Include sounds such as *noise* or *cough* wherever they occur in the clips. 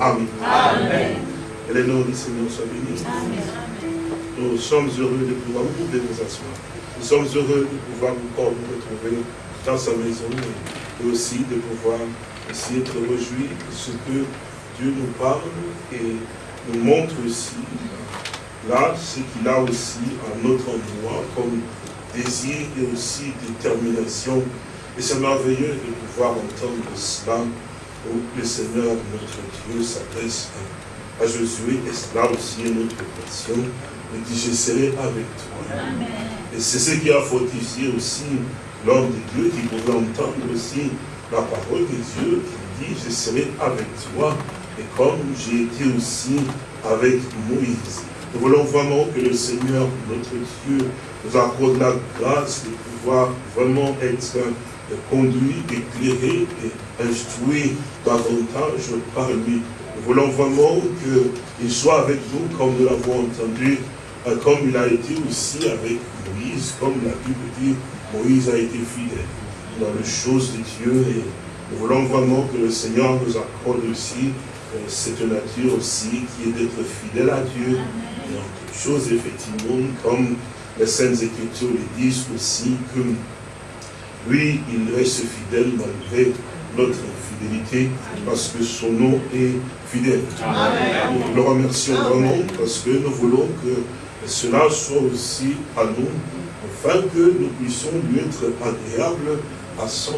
Amen. Amen. Et le nom du Seigneur soit béni. Nous sommes heureux de pouvoir vous nous asseoir. Nous sommes heureux de pouvoir encore nous retrouver dans sa maison et aussi de pouvoir aussi être réjouis de ce que Dieu nous parle et nous montre aussi là ce qu'il a aussi à notre endroit comme désir et aussi détermination. Et c'est merveilleux de pouvoir entendre cela où le Seigneur notre Dieu s'adresse à Josué et cela aussi est notre passion. Il dit, je serai avec toi. Et c'est ce qui a fortifié aussi l'homme de Dieu qui pouvait entendre aussi la parole de Dieu qui dit, je serai avec toi. Et comme j'ai été aussi avec Moïse. Nous voulons vraiment que le Seigneur, notre Dieu, nous accorde la grâce de pouvoir vraiment être conduit, éclairé et instruit davantage par lui. Nous voulons vraiment qu'il soit avec nous comme nous l'avons entendu, euh, comme il a été aussi avec Moïse, comme la Bible dit, Moïse a été fidèle dans les choses de Dieu et nous voulons vraiment que le Seigneur nous accorde aussi euh, cette nature aussi qui est d'être fidèle à Dieu en toutes choses effectivement comme les Saintes Écritures le disent aussi que lui, il reste fidèle malgré notre infidélité, parce que son nom est fidèle. Nous le remercions vraiment parce que nous voulons que cela soit aussi à nous, afin que nous puissions lui être agréables à 100%.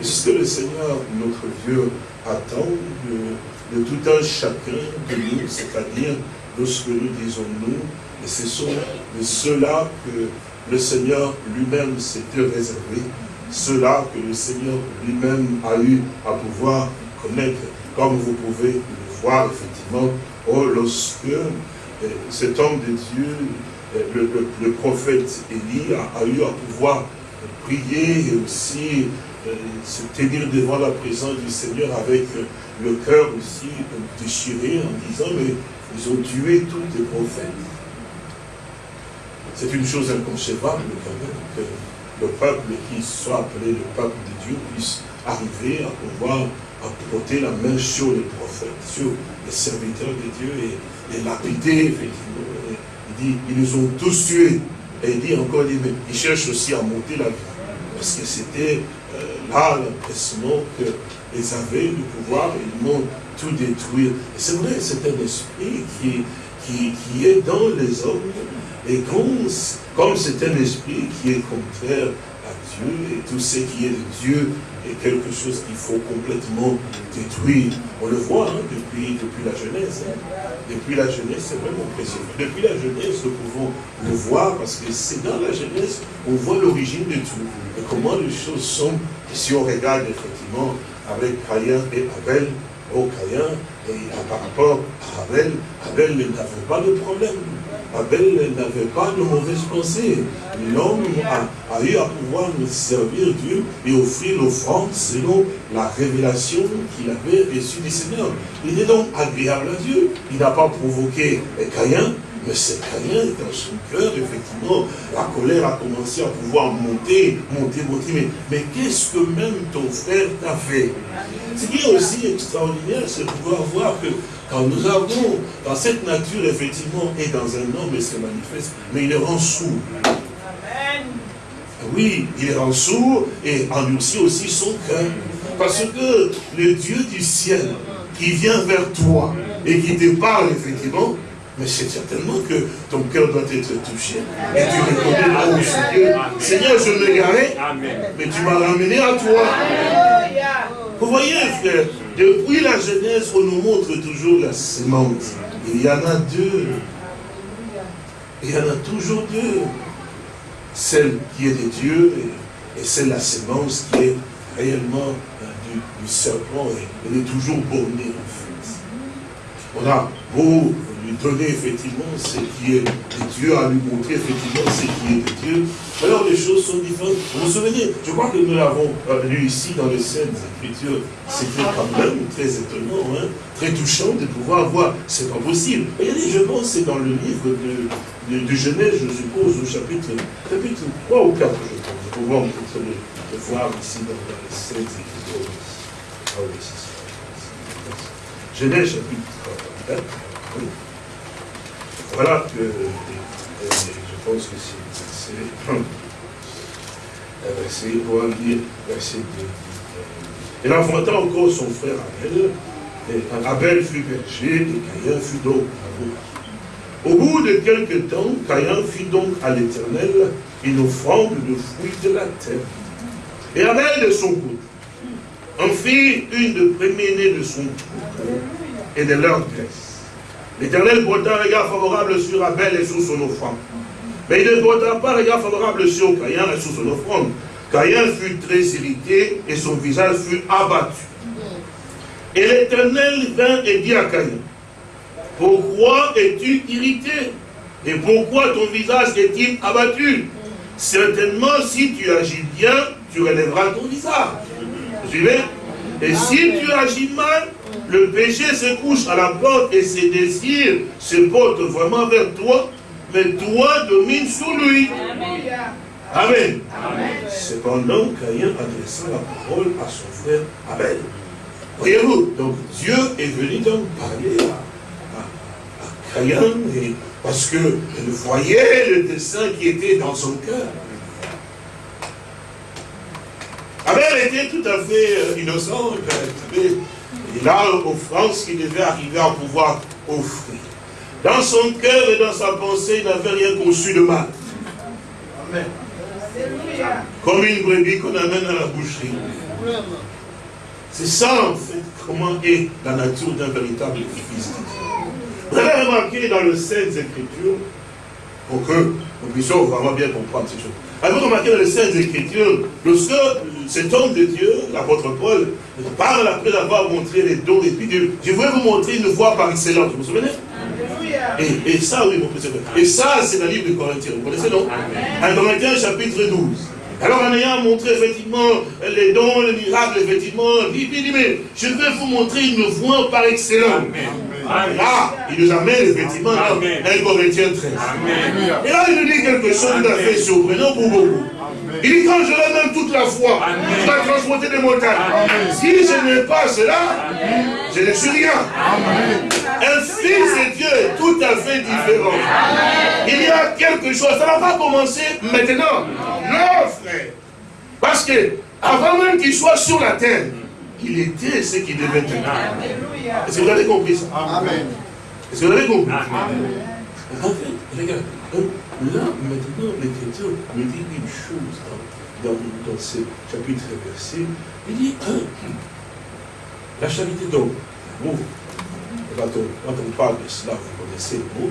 Et c'est ce que le Seigneur, notre Dieu, attend de, de tout un chacun de nous, c'est-à-dire lorsque nous disons nous, et ce sont de ceux-là que le Seigneur lui-même s'était réservé, ceux-là que le Seigneur lui-même a eu à pouvoir connaître, comme vous pouvez le voir effectivement, oh, lorsque euh, cet homme de Dieu, euh, le, prophète Élie a, eu à pouvoir prier et aussi euh, se tenir devant la présence du Seigneur avec le cœur aussi déchiré en disant, mais ils ont tué tous les prophètes. C'est une chose inconcevable quand même que le peuple qui soit appelé le peuple de Dieu puisse arriver à pouvoir apporter la main sur les prophètes, sur les serviteurs de Dieu et, et lapider, effectivement. Il dit, ils nous ont tous tués. Et il dit encore, il, dit, mais ils cherchent aussi à monter la vie. Parce que c'était euh, là l'impression qu'ils avaient le pouvoir, ils m'ont tout détruire. C'est vrai, c'est un esprit qui, qui, qui est dans les hommes et comme c'est un esprit qui est contraire à Dieu, et tout ce qui est de Dieu est quelque chose qu'il faut complètement détruire. On le voit hein, depuis, la Genèse. Hein. Depuis la Genèse, c'est vraiment précieux. Depuis la Genèse, nous pouvons le voir parce que c'est dans la Genèse on voit l'origine de tout. Et comment les choses sont. Et si on regarde effectivement avec Caïn et Abel, oh, Caïn, et par rapport à Abel, Abel n'avait pas de problème. Abel n'avait pas de mauvaises pensées. L'homme a, eu à pouvoir servir Dieu et offrir l'offrande selon la révélation qu'il avait reçue du Seigneur. Il est donc agréable à Dieu. Il n'a pas provoqué Caïn, mais c'est Caïn, dans son cœur, effectivement, la colère a commencé à pouvoir monter, monter, monter. Mais, mais qu'est-ce que même ton frère t'a fait? Ce qui est aussi extraordinaire, c'est de pouvoir voir que quand nous avons, dans cette nature, effectivement, et dans un homme, il se manifeste, mais il est rend sourd. Oui, il rend sourd et endurcit aussi son cœur. Parce que le Dieu du ciel qui vient vers toi et qui te parle, effectivement, mais c'est certainement que ton cœur doit être touché. Et tu reconnais là où je Seigneur, je me garais, mais tu m'as ramené à toi. Vous voyez, frère, depuis la Genèse, on nous montre toujours la sémence. Il y en a deux. Il y en a toujours deux. Celle qui est de Dieu et, celle, la sémence, qui est réellement euh, du, serpent. Et elle est toujours bornée, en fait. On a beau lui donner effectivement ce qui est de Dieu, à lui montrer effectivement ce qui est de Dieu. Alors les choses sont différentes. Vous vous souvenez, je crois que nous l'avons lu ici dans les scènes Écritures. C'était quand même très étonnant, hein, très touchant de pouvoir voir, c'est pas possible. Regardez, je pense c'est dans le livre de, de, Genèse, je suppose, au chapitre, chapitre 3 ou 4, je pense. Pour voir le, voir ici dans, les scènes Écritures. Ah oui, Genèse chapitre 24. Voilà que je pense que c'est verset, on va lire verset 2. Il enfanta encore son frère Abel, et Abel fut berger et Caïn fut donc Au bout de quelque temps, Caïn fit donc à l'Éternel une offrande de fruits de la terre. Et Abel de son côté en fit une de premier-né de son troupeau et de leur graisse. L'Éternel porta un regard favorable sur Abel et sur son offrande. Mais il ne porta pas un regard favorable sur Caïn et sur son offrande. Caïn fut très irrité et son visage fut abattu. Et l'Éternel vint et dit à Caïn, pourquoi es-tu irrité Et pourquoi ton visage est-il abattu? Certainement, si tu agis bien, tu relèveras ton visage. Suivez Et si tu agis mal, le péché se couche à la porte et ses désirs se portent vraiment vers toi, mais toi domines sur lui. Amen. Cependant, Caïn adressa la parole à son frère Abel. Voyez-vous, donc Dieu est venu donc parler à, Caïn, parce qu'il voyait le dessein qui était dans son cœur. Abel était tout à fait euh, innocent, il a l'offrande qu'il devait arriver à pouvoir offrir. Dans son cœur et dans sa pensée, il n'avait rien conçu de mal. Amen. Comme une brebis qu'on amène à la boucherie. C'est ça, en fait, comment est la nature d'un véritable fils Vous avez remarqué dans le Saintes Écritures, pour que nous puissions vraiment bien comprendre ces choses. Avez-vous remarqué dans les Saintes Écritures, lorsque cet homme de Dieu, l'apôtre Paul, parle après avoir montré les dons et puis je voudrais vous montrer une voie par excellence, vous vous souvenez? Et, et, ça, oui, mon frère. Et ça, c'est la livre de Corinthiens. Vous connaissez, non? Un Corinthiens, chapitre 12. Alors, en ayant montré effectivement les dons, les miracles, effectivement, il dit, mais je vais vous montrer une voie par excellence. Là, il nous amène effectivement dans 1 Corinthiens 13. Et là, il nous dit quelque chose fait surprenant pour beaucoup. Il dit, quand j'aurai même toute la foi, je vais transporter des montagnes. Si je n'ai pas cela, je ne suis rien. Un fils de Dieu est tout à fait différent. Il y a quelque chose. Ça n'a pas commencé maintenant. Non, frère. Parce que, avant même qu'il soit sur la terre, il était ce qu'il devait être. Est-ce que vous avez compris ça? Amen. Est-ce que vous avez compris? En fait, regarde, là, maintenant, l'Écriture me dit une chose dans, dans ce chapitre versé. Il dit, hein, la charité donc, l'amour. Quand on, quand on parle de cela, vous connaissez le mot.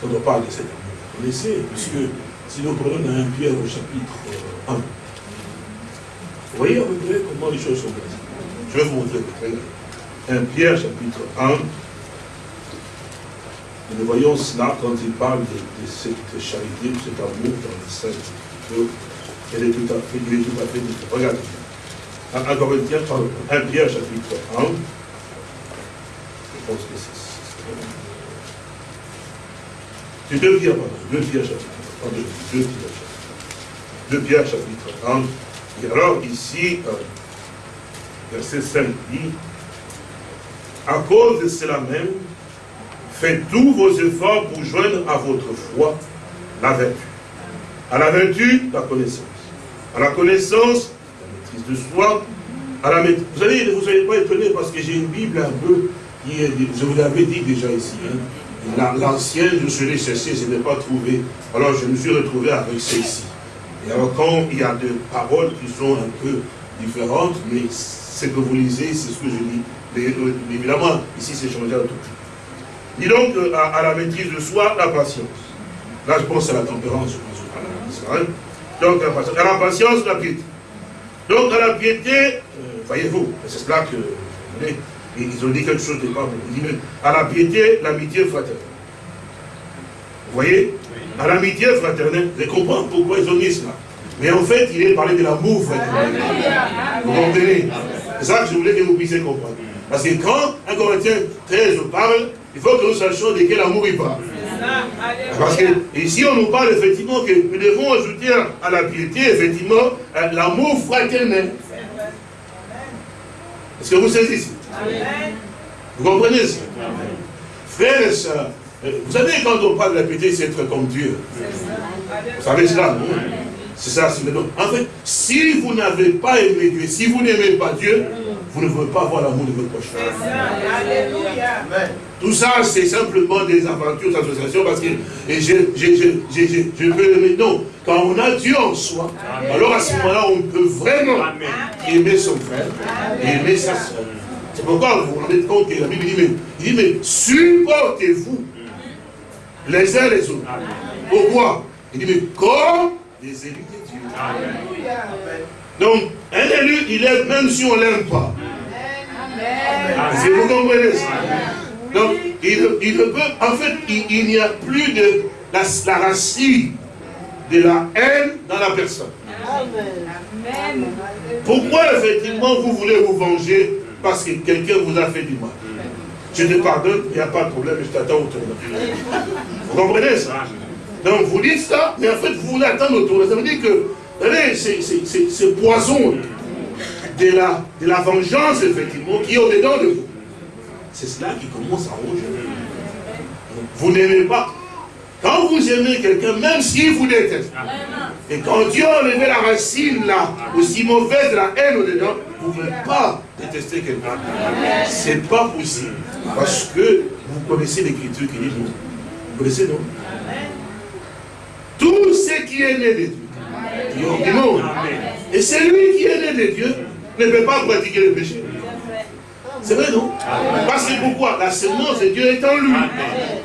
Quand on parle de cet amour, vous connaissez, puisque si nous prenons un Pierre au chapitre 1, vous voyez à peu près comment les choses sont passées. Je vais vous montrer un Pierre chapitre 1. Et nous voyons cela quand il parle de, cette charité, de cet amour dans le Saint Elle est tout à fait, il est tout à fait différent. Regardez. Un Corinthiens, pardon, 1 Pierre chapitre 1. Je pense que c'est C'est 2 Pierre, pardon, 2 Pierre chapitre 1. 2 Pierre chapitre 2 Pierre chapitre 1. Et alors ici, euh, verset 5 dit, à cause de cela même, faites tous vos efforts pour joindre à votre foi la vertu. À la vertu, la connaissance. À la connaissance, la maîtrise de soi. À la. Vous allez, vous n'allez pas étonner parce que j'ai une Bible un peu, qui est, je vous l'avais dit déjà ici, hein. l'ancienne, je suis allé chercher, je n'ai pas trouvé. Alors je me suis retrouvé avec celle-ci. Et alors quand il y a des paroles qui sont un peu différentes, mais ce que vous lisez, c'est ce que je lis. Euh, évidemment, ici c'est changé à tout. Dis donc euh, à, la maîtrise de soi, la patience. Là, je pense à la tempérance, je pense à la Donc, la patience. À la patience, la piété. Donc, à la piété, euh, voyez-vous, c'est cela que, vous ils ont dit quelque chose de pas bon. À la piété, l'amitié fraternelle. Vous voyez? À l'amitié fraternelle, je comprends pourquoi ils ont dit cela. Mais en fait, il est parlé de l'amour fraternel. Vous comprenez? C'est ça que je voulais que vous puissiez comprendre. Parce que quand un Corinthien 13 parle, il faut que nous sachions de quel amour il parle. Parce que ici, on nous parle effectivement que nous devons ajouter à la piété, effectivement, euh, l'amour fraternel. Est-ce que vous saisissez Vous comprenez ça? Frères et sœurs, euh, vous savez, quand on parle de la piété, c'est être comme Dieu. Vous savez cela, non? C'est ça, c'est le En fait, si vous n'avez pas aimé Dieu, si vous n'aimez pas Dieu, vous ne pouvez pas avoir l'amour de votre prochain. Tout ça, c'est simplement des aventures d'association parce que je, je, je, je, veux aimer. Non, quand on a Dieu en soi, alors à ce moment-là, on peut vraiment aimer son frère et aimer sa soeur. C'est pourquoi vous vous rendez compte que la Bible dit, mais, il dit, mais supportez-vous les uns les autres. Pourquoi? Il dit, mais comme les élus de Dieu. Donc, un élu, il est même si on ne l'aime pas. Vous comprenez ça. Donc, il, il peut, en fait, il, n'y a plus de la, la, racine de la haine dans la personne. Pourquoi, effectivement, vous voulez vous venger parce que quelqu'un vous a fait du mal? Je te pardonne, il n'y a pas de problème, je t'attends au tournoi. Vous comprenez ça? Donc, vous dites ça, mais en fait, vous voulez attendre au tournoi. Ça veut dire que, c'est poison de la, de la vengeance, effectivement, qui est au-dedans de vous. C'est cela qui commence à ronger. Vous n'aimez pas. Quand vous aimez quelqu'un, même s'il vous déteste, et quand Dieu a enlevé la racine là, aussi mauvaise de la haine au-dedans, vous ne pouvez pas détester quelqu'un. C'est pas possible. Parce que vous connaissez l'écriture qui dit non. Vous connaissez non? Tout ce qui est né de Dieu, ont du monde, et celui qui est né de Dieu, ne peut pas pratiquer le péché. C'est vrai, non? Parce que pourquoi? La semence de Dieu est en lui.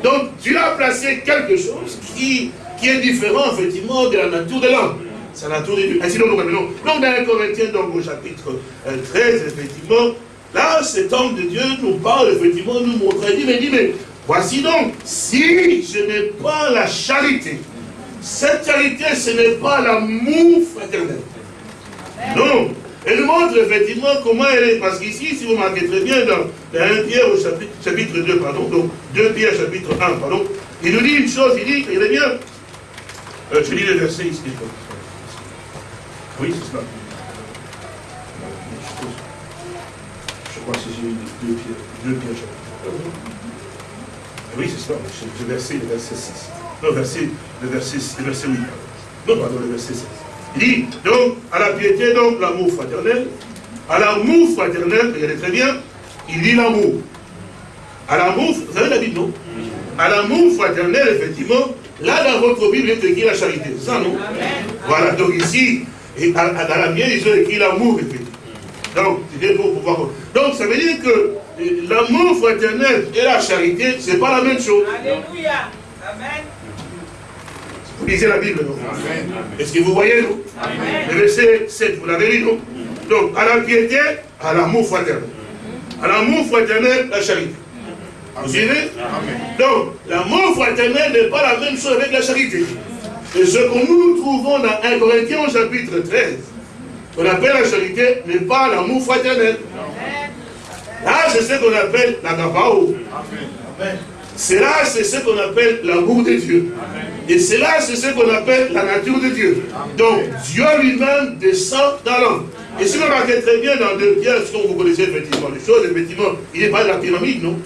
Donc, Dieu a placé quelque chose qui, qui est différent, effectivement, de la nature de l'homme. C'est la nature de Dieu. Ainsi, donc, donc, dans les Corinthiens, donc, au chapitre 13, euh, effectivement, là, cet homme de Dieu nous parle, effectivement, nous montre, il dit, mais, dit, mais voici donc, si je n'ai pas la charité, cette charité, ce n'est pas l'amour fraternel. Non, elle montre effectivement comment elle est. Parce qu'ici, si vous marquez très bien dans, 1 Pierre au chapitre, chapitre 2, pardon, donc 2 Pierre chapitre 1, pardon, il nous dit une chose, il dit, il est bien. Euh, je lis le verset ici. Oui, c'est cela. Je crois que c'est 2 Pierre, 2 Pierre chapitre 1. Oui, c'est cela, le verset, le verset 6. Non, verset, le verset, le verset 8. Non, pardon, le verset 6. Il dit, donc, à la piété, donc, l'amour fraternel. À l'amour fraternel, regardez très bien, il dit l'amour. À l'amour, vous savez la Bible, non? À l'amour fraternel, effectivement, là, dans votre Bible, il est écrit la charité. C'est ça, non? Voilà, donc ici, et dans la mienne, ils ont écrit l'amour, effectivement. Donc, c'est pour pouvoir... Donc, ça veut dire que euh, l'amour fraternel et la charité, ce n'est pas la même chose. Alléluia. Amen. Vous lisez la Bible, non Est-ce que vous voyez, non Le verset 7, vous l'avez lu, non Donc, à la piété, à l'amour fraternel. À l'amour fraternel, la charité. Vous suivez Donc, l'amour fraternel n'est pas la même chose avec la charité. Et ce que nous trouvons dans 1 Corinthiens chapitre 13, qu'on appelle la charité, n'est pas l'amour fraternel. Là, c'est ce qu'on appelle la gabao. C'est là, c'est ce qu'on appelle l'amour de Dieu. Et c'est là, c'est ce qu'on appelle la nature de Dieu. Donc, Dieu lui-même descend dans l'homme. Et si vous remarquez très bien dans deux pierres, ce que vous connaissez effectivement les choses, effectivement, il n'est pas de la pyramide, non?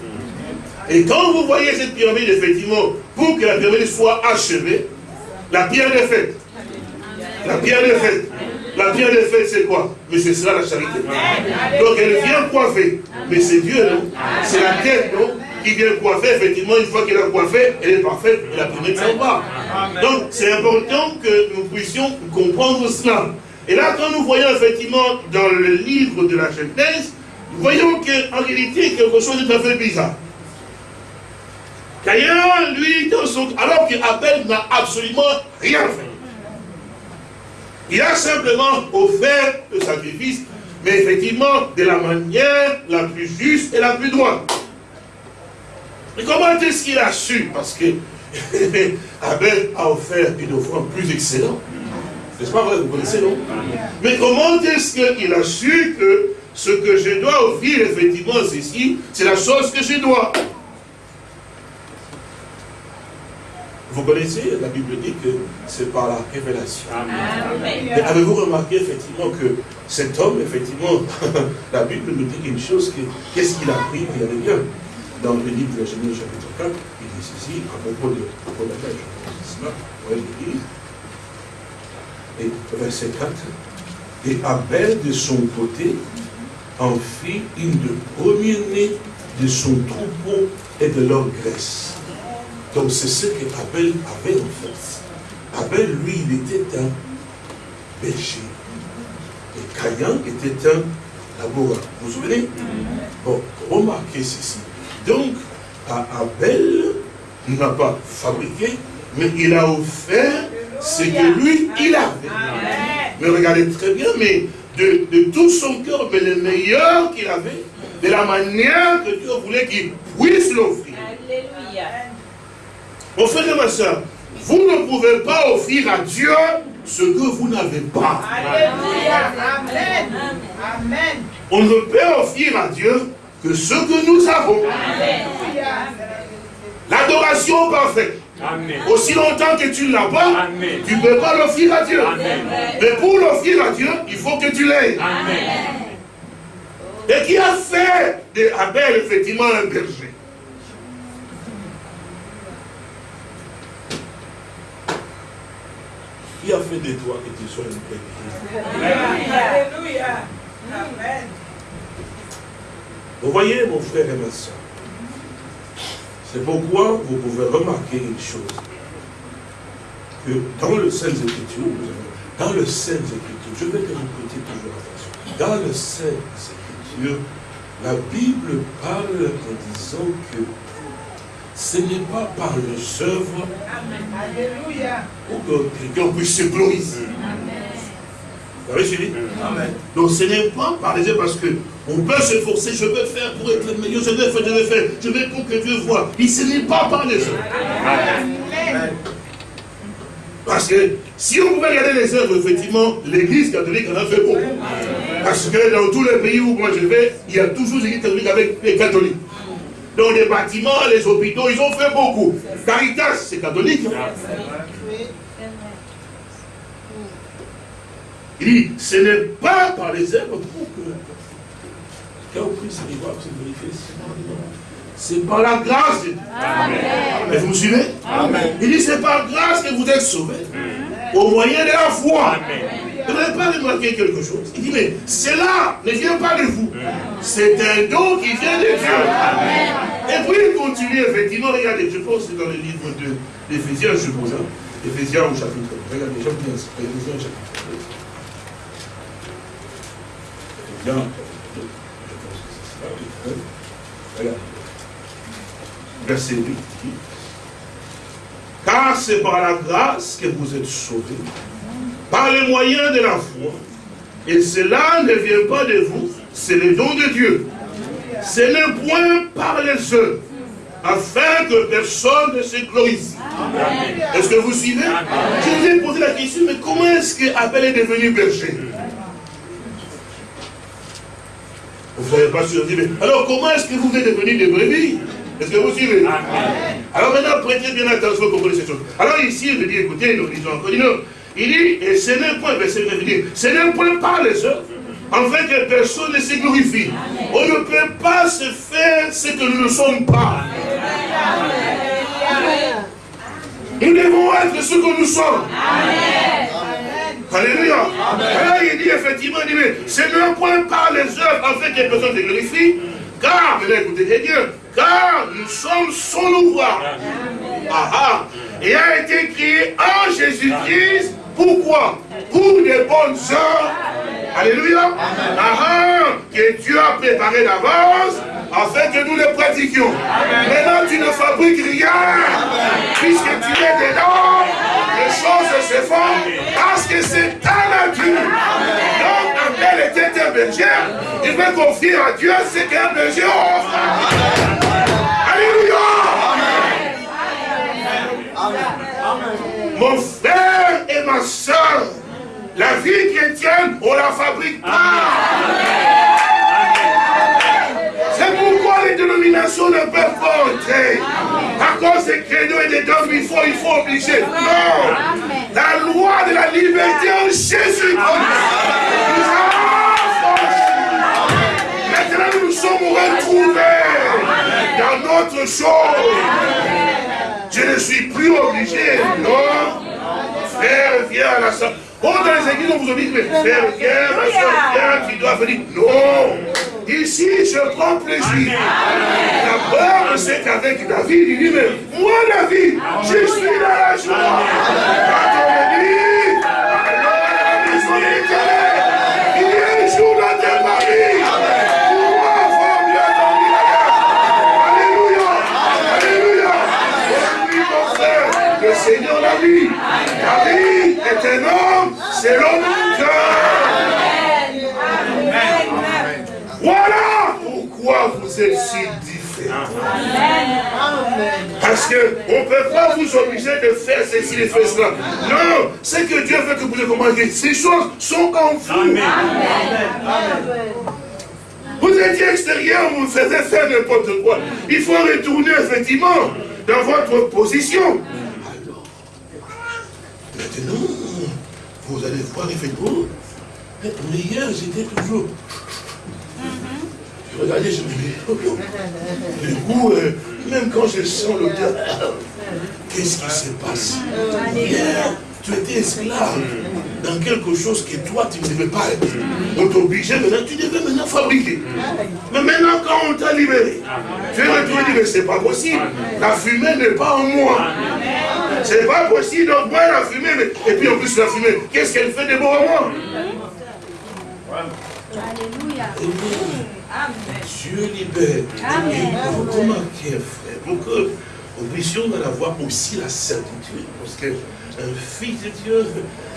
Et quand vous voyez cette pyramide, effectivement, pour que la pyramide soit achevée, la pierre est faite. La pierre est faite. La pierre est faite, c'est quoi? Mais c'est cela la charité. Donc elle vient coiffer. Mais c'est Dieu, non? C'est la tête, non? Qui vient coiffer, effectivement, une fois qu'elle a coiffé, elle est parfaite et la première s'en va. Donc, c'est important que nous puissions comprendre cela. Et là, quand nous voyons effectivement dans le livre de la Genèse, nous voyons qu'en réalité, quelque chose de tout à fait bizarre. Caïn, lui, dans son... alors qu'Abel n'a absolument rien fait. Il a simplement offert le sacrifice, mais effectivement de la manière la plus juste et la plus droite. Mais comment est-ce qu'il a su? Parce que *laughs* Abel a offert une offrande plus excellente. N'est-ce pas vrai? Vous connaissez, non? Mais comment est-ce qu'il a su que ce que je dois offrir, effectivement, c'est ici, c'est la chose que je dois? Vous connaissez, la Bible dit que c'est par la révélation. Mais avez-vous remarqué effectivement que cet homme, effectivement, *laughs* la Bible nous dit une chose, qu'est-ce qu'il a pris Regardez bien, dans le livre de la Genèse chapitre 4, il dit ceci, à propos de, la pêche, cela, ouais, il dit, et verset 4, et Abel de son côté en fit une de première-née de son troupeau et de leur graisse. Donc c'est ce que Abel avait en fait. Abel, lui, il était un berger. Et Caïn était un laboureur. Vous vous souvenez? Bon, remarquez ceci. Donc, Abel n'a pas fabriqué, mais il a offert ce que lui, il avait. Mais regardez très bien, mais de, tout son cœur, mais le meilleur qu'il avait, de la manière que Dieu voulait qu'il puisse l'offrir. Alléluia. Mon frère et ma soeur, vous ne pouvez pas offrir à Dieu ce que vous n'avez pas. Alléluia. Amen. Amen. On ne peut offrir à Dieu que ce que nous avons. L'adoration parfaite. Aussi longtemps que tu ne l'as pas, tu ne peux pas l'offrir à Dieu. Mais pour l'offrir à Dieu, il faut que tu l'aies. Et qui a fait d'Abel effectivement un berger? Qui a fait de toi que tu sois une berger? Alléluia. Amen. Vous voyez, mon frère et ma soeur, c'est pourquoi vous pouvez remarquer une chose. Que dans le Saint Écriture, dans le Saint Écriture, je vais te répéter toujours attention. Dans le Saint Écriture, la Bible parle en disant que ce n'est pas par les œuvres quelqu'un puisse se glorifier. Vous avez suivi Amen. Donc ce n'est pas par les œuvres parce que on peut s'efforcer, je veux faire pour être meilleur, je vais faire, je vais faire, je vais pour que Dieu voit. Mais ce n'est pas par les œuvres. Parce que si on pouvait regarder les œuvres, effectivement, l'église catholique en a fait beaucoup. Parce que dans tous les pays où moi je vais, il y a toujours des églises catholiques avec les catholiques. Dans les bâtiments, les hôpitaux, ils ont fait beaucoup. Caritas, c'est catholique. Il dit, ce n'est pas par les œuvres pour que c'est par la grâce de Dieu. Amen. vous me suivez? Amen. Il dit, c'est par grâce que vous êtes sauvés. Au moyen de la foi. Vous n'avez pas remarqué quelque chose? Il dit, mais cela ne vient pas de vous. C'est un don qui vient de Dieu. Et puis il continue, effectivement, regardez, je pense que dans le livre d'Éphésiens, je suppose, hein, Éphésiens au chapitre. Regardez, j'aime bien Éphésiens Verset 8 Car c'est par la grâce que vous êtes sauvés, par les moyens de la foi. Et cela ne vient pas de vous, c'est le don de Dieu. C'est le point par les œuvres, afin que personne ne se glorifie. Est-ce que vous suivez? Je vous ai posé la question, mais comment est-ce qu'Abel est devenu berger? Vous ne savez pas survivre. Alors comment est-ce que vous êtes devenu des brebis Est-ce que vous suivez? Alors maintenant, prêtez bien attention pour connaître ces choses. Alors ici, il dit, écoutez, nous disons encore, il dit, et ce n'est point, verset 9, dire, ce n'est point par les œuvres, fait que personne ne se glorifie. On ne peut pas se faire ce que nous ne sommes pas. Nous devons être ce que nous sommes. Amen. Alléluia. Alors il dit effectivement, il dit, mais c'est le point par les œuvres afin que personne se glorifie. Car, maintenant écoutez Dieu, car nous sommes son ouvrage. Ah ah. Et a été créé en Jésus-Christ. Pourquoi? Pour des bonnes œuvres. Alléluia. Ah ah. Que Dieu a préparé d'avance afin que nous les pratiquions. Maintenant, tu ne fabriques rien, puisque tu es dedans, choses se font, parce que c'est ta nature. Donc, Abel était un berger, il veut confier à Dieu ce qu'un berger offre. Alléluia. Mon frère et ma soeur, la vie chrétienne, on la fabrique pas. Les dénominations ne peuvent pas entrer. À cause des créneaux et des dogmes, il faut, il faut obliger. Non. La loi de la liberté en Jésus-Christ nous a Maintenant, nous nous sommes retrouvés dans notre chose. Je ne suis plus obligé, non. Frère, viens à la salle. Oh, dans les églises, on vous dit, mais frère, viens, ma soeur, tu dois venir. Non. Ici, je prends plaisir. La peur, c'est qu'avec David, il dit, mais moi, David, je suis dans la joie. Quand on me dit, selon mon cœur. Voilà pourquoi vous êtes si différents. Parce qu'on ne peut pas vous obliger de faire ceci, de faire cela. Non, c'est que Dieu veut que vous compreniez. Ces choses sont en vous. Vous étiez extérieur, vous faisiez faire n'importe quoi. Il faut retourner effectivement dans votre position. Alors, maintenant, vous allez voir effectivement, mais hier j'étais toujours Regardez, je me dis, du coup, euh, même quand je sens l'odeur, qu'est-ce qui se passe? Hier, tu étais esclave dans quelque chose que toi, tu ne devais pas être. On t'obligeait maintenant, tu devais maintenant fabriquer. Mais maintenant, quand on t'a libéré, tu es retourné mais c'est pas possible. La fumée n'est pas en moi. C'est pas possible, donc moi, la fumée, mais... et puis en plus, la fumée, qu'est-ce qu'elle fait de bon en moi Alléluia. Dieu libère. Amen. Comment frère, pour que nous puissions en avoir aussi la certitude. Parce qu'un fils de Dieu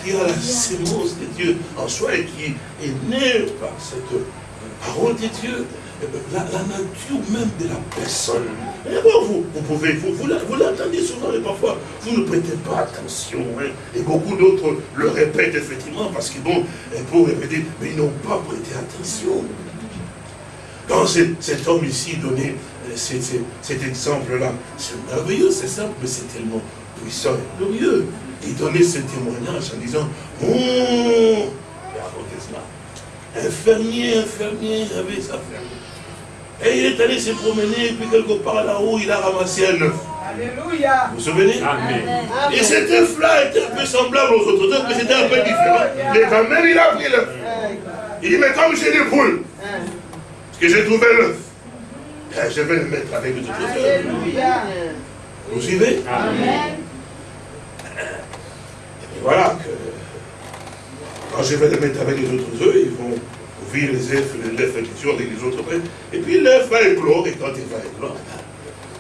qui a la sémence de Dieu en soi et qui est né par cette parole de Dieu, la, nature même de la personne. Et vous, vous pouvez, vous, vous, l'entendez souvent, et parfois, vous ne prêtez pas attention. Hein. et beaucoup d'autres le répètent effectivement, parce qu'ils vont pour répéter, mais ils n'ont pas prêté attention. Quand cet homme ici donnait euh, cet, exemple-là, c'est merveilleux, c'est simple, mais c'est tellement puissant et glorieux. Il donnait ce témoignage en disant, oh, cela. Un fermier, un fermier avait sa ferme. Et il est allé se promener, et puis quelque part là-haut, il a ramassé un œuf. Alléluia. Vous vous souvenez? Amen. Et cet œuf-là était un peu semblable aux autres œufs, mais c'était un peu différent. Mais quand même, il a pris l'œuf. Il dit, mais comme j'ai des poules, que j'ai trouvé l'œuf. Eh, je vais le mettre avec les autres œufs. Vous suivez? Amen. Et voilà que quand je vais le mettre avec les autres œufs, ils vont ouvrir les œufs, l'œuf sur avec les autres. Et puis l'œuf va éclore, et quand il va éclore,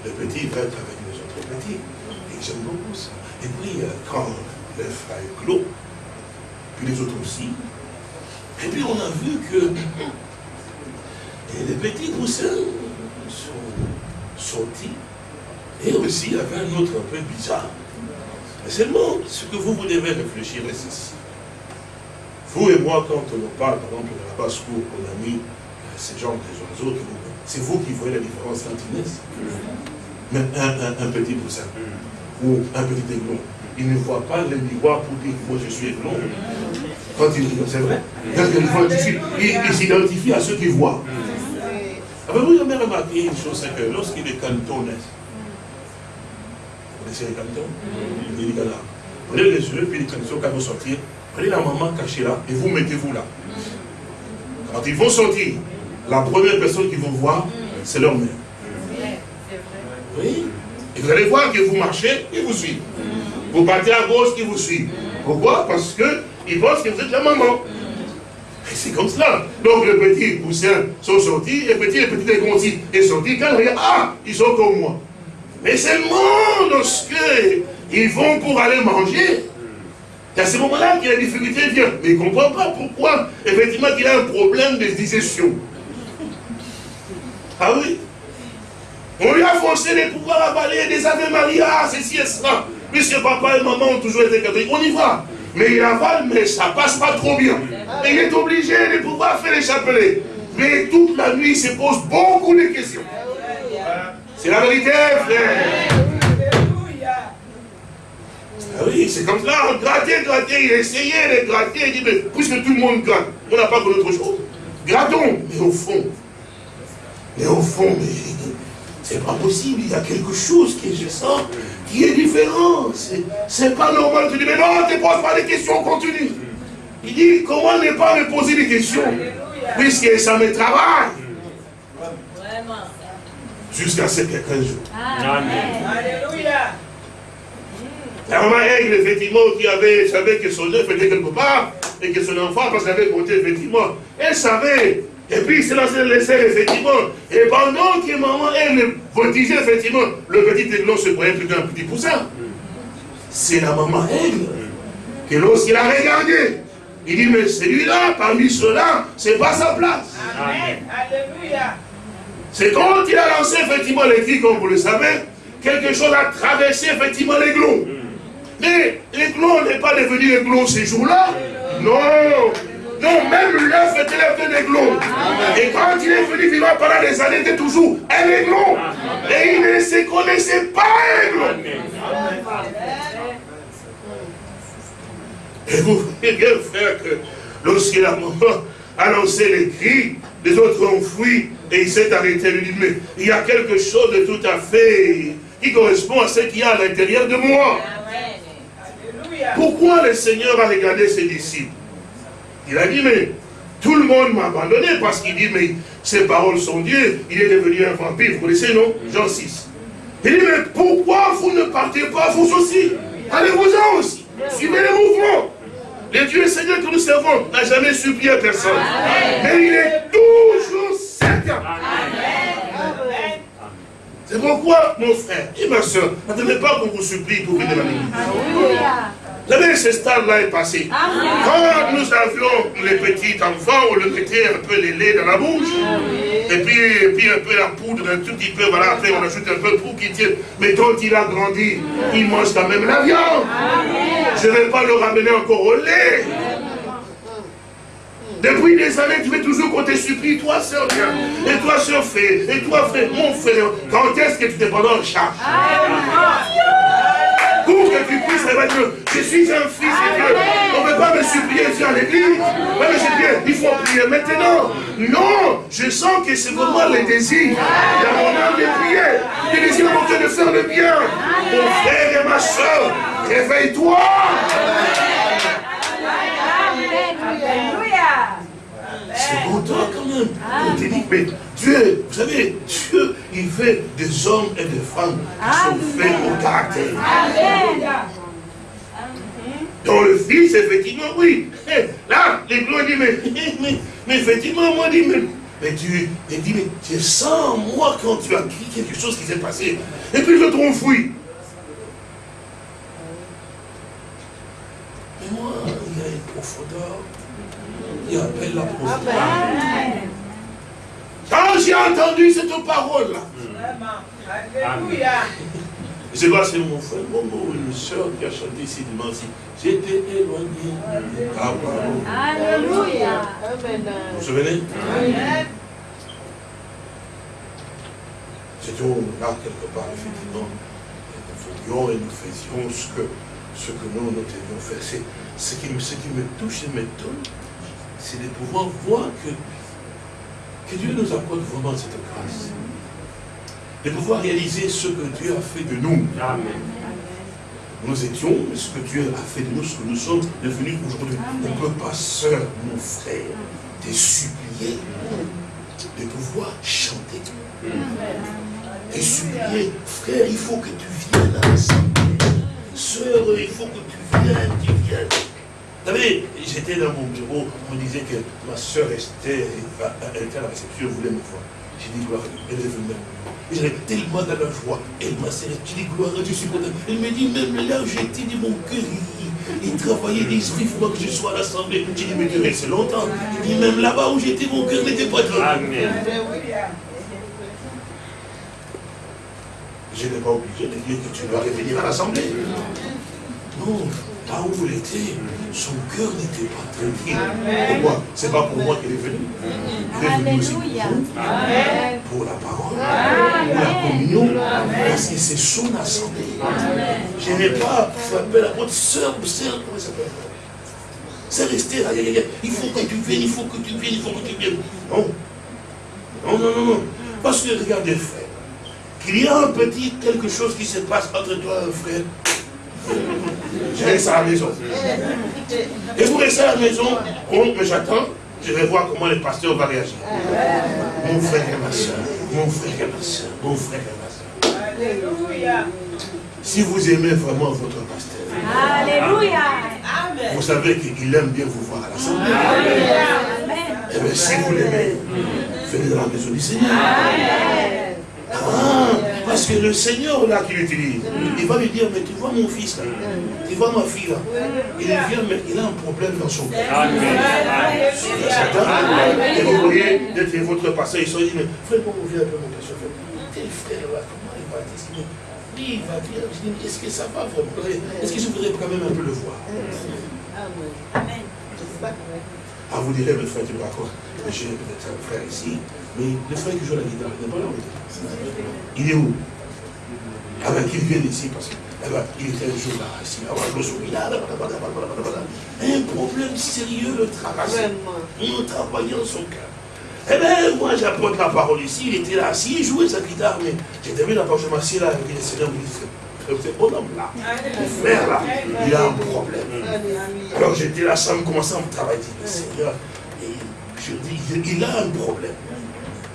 le petit va être avec les autres petits. Et j'aime beaucoup ça. Et puis euh, quand l'œuf a éclos, puis les autres aussi, et puis on a vu que les petits coussins sont sortis. Et aussi, avait un autre un peu bizarre. Mais seulement, ce que vous, vous devez réfléchir, c'est ceci. Vous et moi, quand on parle, par exemple, de la basse-cour, on a mis euh, ces gens des oiseaux, c'est vous qui voyez la différence entre une Mais un, un, petit poussin ou un petit aiglon, il ne voit pas le miroir pour dire moi je suis aiglon. Quand il c'est vrai, il s'identifie à ceux qui voient. Avez-vous jamais remarqué une chose, c'est que lorsqu'il est canton, vous connaissez les cantons? Il là. Prenez les yeux, puis les cantons, quand vous sortir, prenez la maman cachée là, et vous mettez-vous là. Quand ils vont sortir, la première personne qu'ils vont voir, c'est leur mère. Oui. Et vous allez voir que vous marchez, ils vous suivent. Vous partez à gauche, ils vous suivent. Pourquoi? Parce qu'ils pensent que vous êtes la maman. C'est comme cela. Donc les petits poussins sont sortis, les petits, les petits aussi sont sortis. Quand ils regardent, ah, ils sont comme moi. Mais seulement lorsque ils vont pour aller manger, c'est à ce moment-là que la difficulté vient. Mais il ne comprend pas pourquoi, effectivement, il a un problème de digestion. Ah oui? On lui a forcé de pouvoir avaler des Ave Maria, ceci et cela. Puisque papa et maman ont toujours été catholiques. On y va. Mais il avale, mais ça passe pas trop bien. Et il est obligé de pouvoir faire les chapelets. Mais toute la nuit, il se pose beaucoup de questions. C'est la vérité, frère. Ah oui, c'est comme ça, gratter, gratter, il essayait de gratter, il dit, mais puisque tout le monde gratte, on n'a pas que d'autre chose. Grattons, mais au fond, mais au fond, mais c'est pas possible, il y a quelque chose qui, je sens, qui est différent. C'est pas normal. Tu dis, mais non, ne te pose pas des questions, continue. Il dit, comment ne pas me poser des questions Puisque ça me travaille. Jusqu'à ce qu'un jour. Amen. Alléluia. La maman Aigle, effectivement, qui avait, savait que son œuf était quelque part, et que son enfant, parce qu'elle avait compté, effectivement, elle savait. Et puis, il s'est lancé le laisser, effectivement. Et pendant que maman, elle voltigeait, effectivement, le petit aiglon se croyait plus qu'un petit poussin. C'est la maman Aigle que lorsqu'il a regardé, il dit, mais celui-là, parmi ceux-là, c'est pas sa place. Amen. Alléluia. C'est quand il a lancé, effectivement, les filles, comme vous le savez, quelque chose a traversé, effectivement, l'aiglon. Mais l'aiglon n'est pas devenu aiglon ces jours-là. Non. Non, même l'œuf était l'œuf de l'aiglon. Et quand il est venu vivant pendant des années, il était toujours un aiglon. Et il ne se connaissait pas aiglon. Et vous voyez bien, frère, que lorsqu'il a annoncé les cris, les autres ont fui et il s'est arrêté. Il dit, mais il y a quelque chose de tout à fait qui correspond à ce qu'il y a à l'intérieur de moi. Pourquoi le Seigneur a regardé ses disciples? Il a dit, mais tout le monde m'a abandonné parce qu'il dit, mais ses paroles sont Dieu, il est devenu un vampire, vous connaissez, non? Jean 6. Il dit, mais pourquoi vous ne partez pas vous aussi? Allez-vous-en aussi. Suivez les mouvements. Le Dieu Seigneur que nous servons n'a jamais supplié personne. Mais il est toujours certain. C'est pourquoi, mon frère et ma soeur, n'attendez pas qu'on vous supplie pour venir à l'église. Vous savez, ce stade-là est passé. Quand nous avions les petits enfants, on leur mettait un peu les laits dans la bouche. Et puis, et puis un peu la poudre, un tout petit peu, voilà, après on ajoute un peu pour qu'il tienne. Mais quand il a grandi, il mange quand même la viande. Je ne vais pas le ramener encore au lait. Depuis des années, tu veux toujours qu'on te supplie, toi, soeur, viens. Et toi, soeur, fais. Et toi, frère, mon frère. Quand est-ce que tu te prends en charge pour que tu puisses que je suis un fils de Dieu. On ne peut pas me supplier à l'église. il faut prier maintenant. Non, je sens que c'est vraiment le désir dans mon âme de prier. Le désir mon Dieu de faire le bien. Mon frère et ma soeur, réveille-toi. C'est pour toi quand même. On te dit, mais Dieu, vous savez, Dieu, il fait des hommes et des femmes qui sont faits au caractère. Dans le Fils, effectivement, oui. Eh, là, les gloires disent, mais, mais, effectivement, moi, dit, mais, mais Dieu, il dit, mais je sens, moi, quand tu as dit quelque chose qui s'est passé, et puis je t'enfouis. Mais moi, il y a une profondeur il appelle la profondeur. Quand j'ai entendu cette parole-là, je sais pas, c'est mon frère Momo, une soeur qui a chanté ici dimanche. J'étais éloigné Alléluia. Vous vous souvenez? C'était là quelque part, effectivement. Nous voulions et nous faisions ce que, ce que nous, nous devions faire. Ce qui, ce qui me touche et m'étonne, c'est de pouvoir voir que, que Dieu nous accorde vraiment cette grâce. De pouvoir réaliser ce que Dieu a fait de nous. Amen. Nous étions, ce que Dieu a fait de nous, ce que nous sommes devenus aujourd'hui. On ne peut pas, sœur, mon frère, te supplier de pouvoir chanter. Et supplier, frère, il faut que tu viennes à l'assemblée. Sœur, il faut que tu viennes, tu viennes. Vous savez, j'étais dans mon bureau, on me disait que ma soeur Esther, elle était à la réception, elle voulait me voir. J'ai dit gloire à Dieu, elle est venue Et j'avais tellement dans la joie, elle m'a serré, j'ai dit gloire à Dieu, je suis content. Elle me dit, même là où j'étais, mon cœur, il, travaillait d'esprit, il faut que je sois à l'assemblée. J'ai dit, mais Dieu, c'est longtemps. J'ai dit, même là-bas où j'étais, mon cœur n'était pas tranquille. Amen. Je n'ai pas obligé de dire que tu dois revenir à l'assemblée. Non, là où il était, son cœur n'était pas tranquille. Pourquoi? C'est pas pour moi qu'il est venu. Il est venu aussi pour, la parole, pour la communion, parce que c'est son assemblée. Je n'ai pas frappé la porte, sœur, sœur, comment ça s'appelle? C'est resté là, il faut que tu viennes, il faut que tu viennes, il faut que tu viennes. Non, non, non, non, non. Parce que regardez, frère, qu'il y a un petit quelque chose qui se passe entre toi et un frère, je reste à la maison. Et vous restez à la maison, mais j'attends, je vais voir comment le pasteur va réagir. Mon frère et ma soeur, mon frère et ma soeur, mon frère et ma soeur. Alléluia. Si vous aimez vraiment votre pasteur, Alléluia. vous savez qu'il aime bien vous voir à l'assemblée. Et eh bien si vous l'aimez, venez dans la maison du Seigneur. Ah, parce que le Seigneur là qui l'utilise, il va lui dire, mais tu vois mon fils là, tu vois ma fille là, il vient, mais il a un problème dans son cœur. Et vous voyez, d'être votre passé, ils sont dit, mais frère, comment vous un peu mon pasteur Tel frère là, comment il va dire il va dire, est-ce que ça va vraiment? Est-ce que je voudrais quand même un peu le voir? Amen. Ah, vous direz, mais frère, tu me racontes, j'ai peut-être un frère ici, mais le frère qui joue la guitare, il n'est pas là. Il est où? Ah ben qu'il vienne ici parce que eh ben, était un jour là, ici, là, un problème sérieux le traversait. Nous travaillant son cœur. Eh bien, moi j'apporte la parole ici, il était là assis, il jouait sa guitare, mais j'étais venu la parole, je m'assieds là, avec le Seigneur me dit, ce bon homme là, le frère là, il a un problème. Alors j'étais là, ça me commençait à me travailler, le Seigneur, et je dis, il a un problème.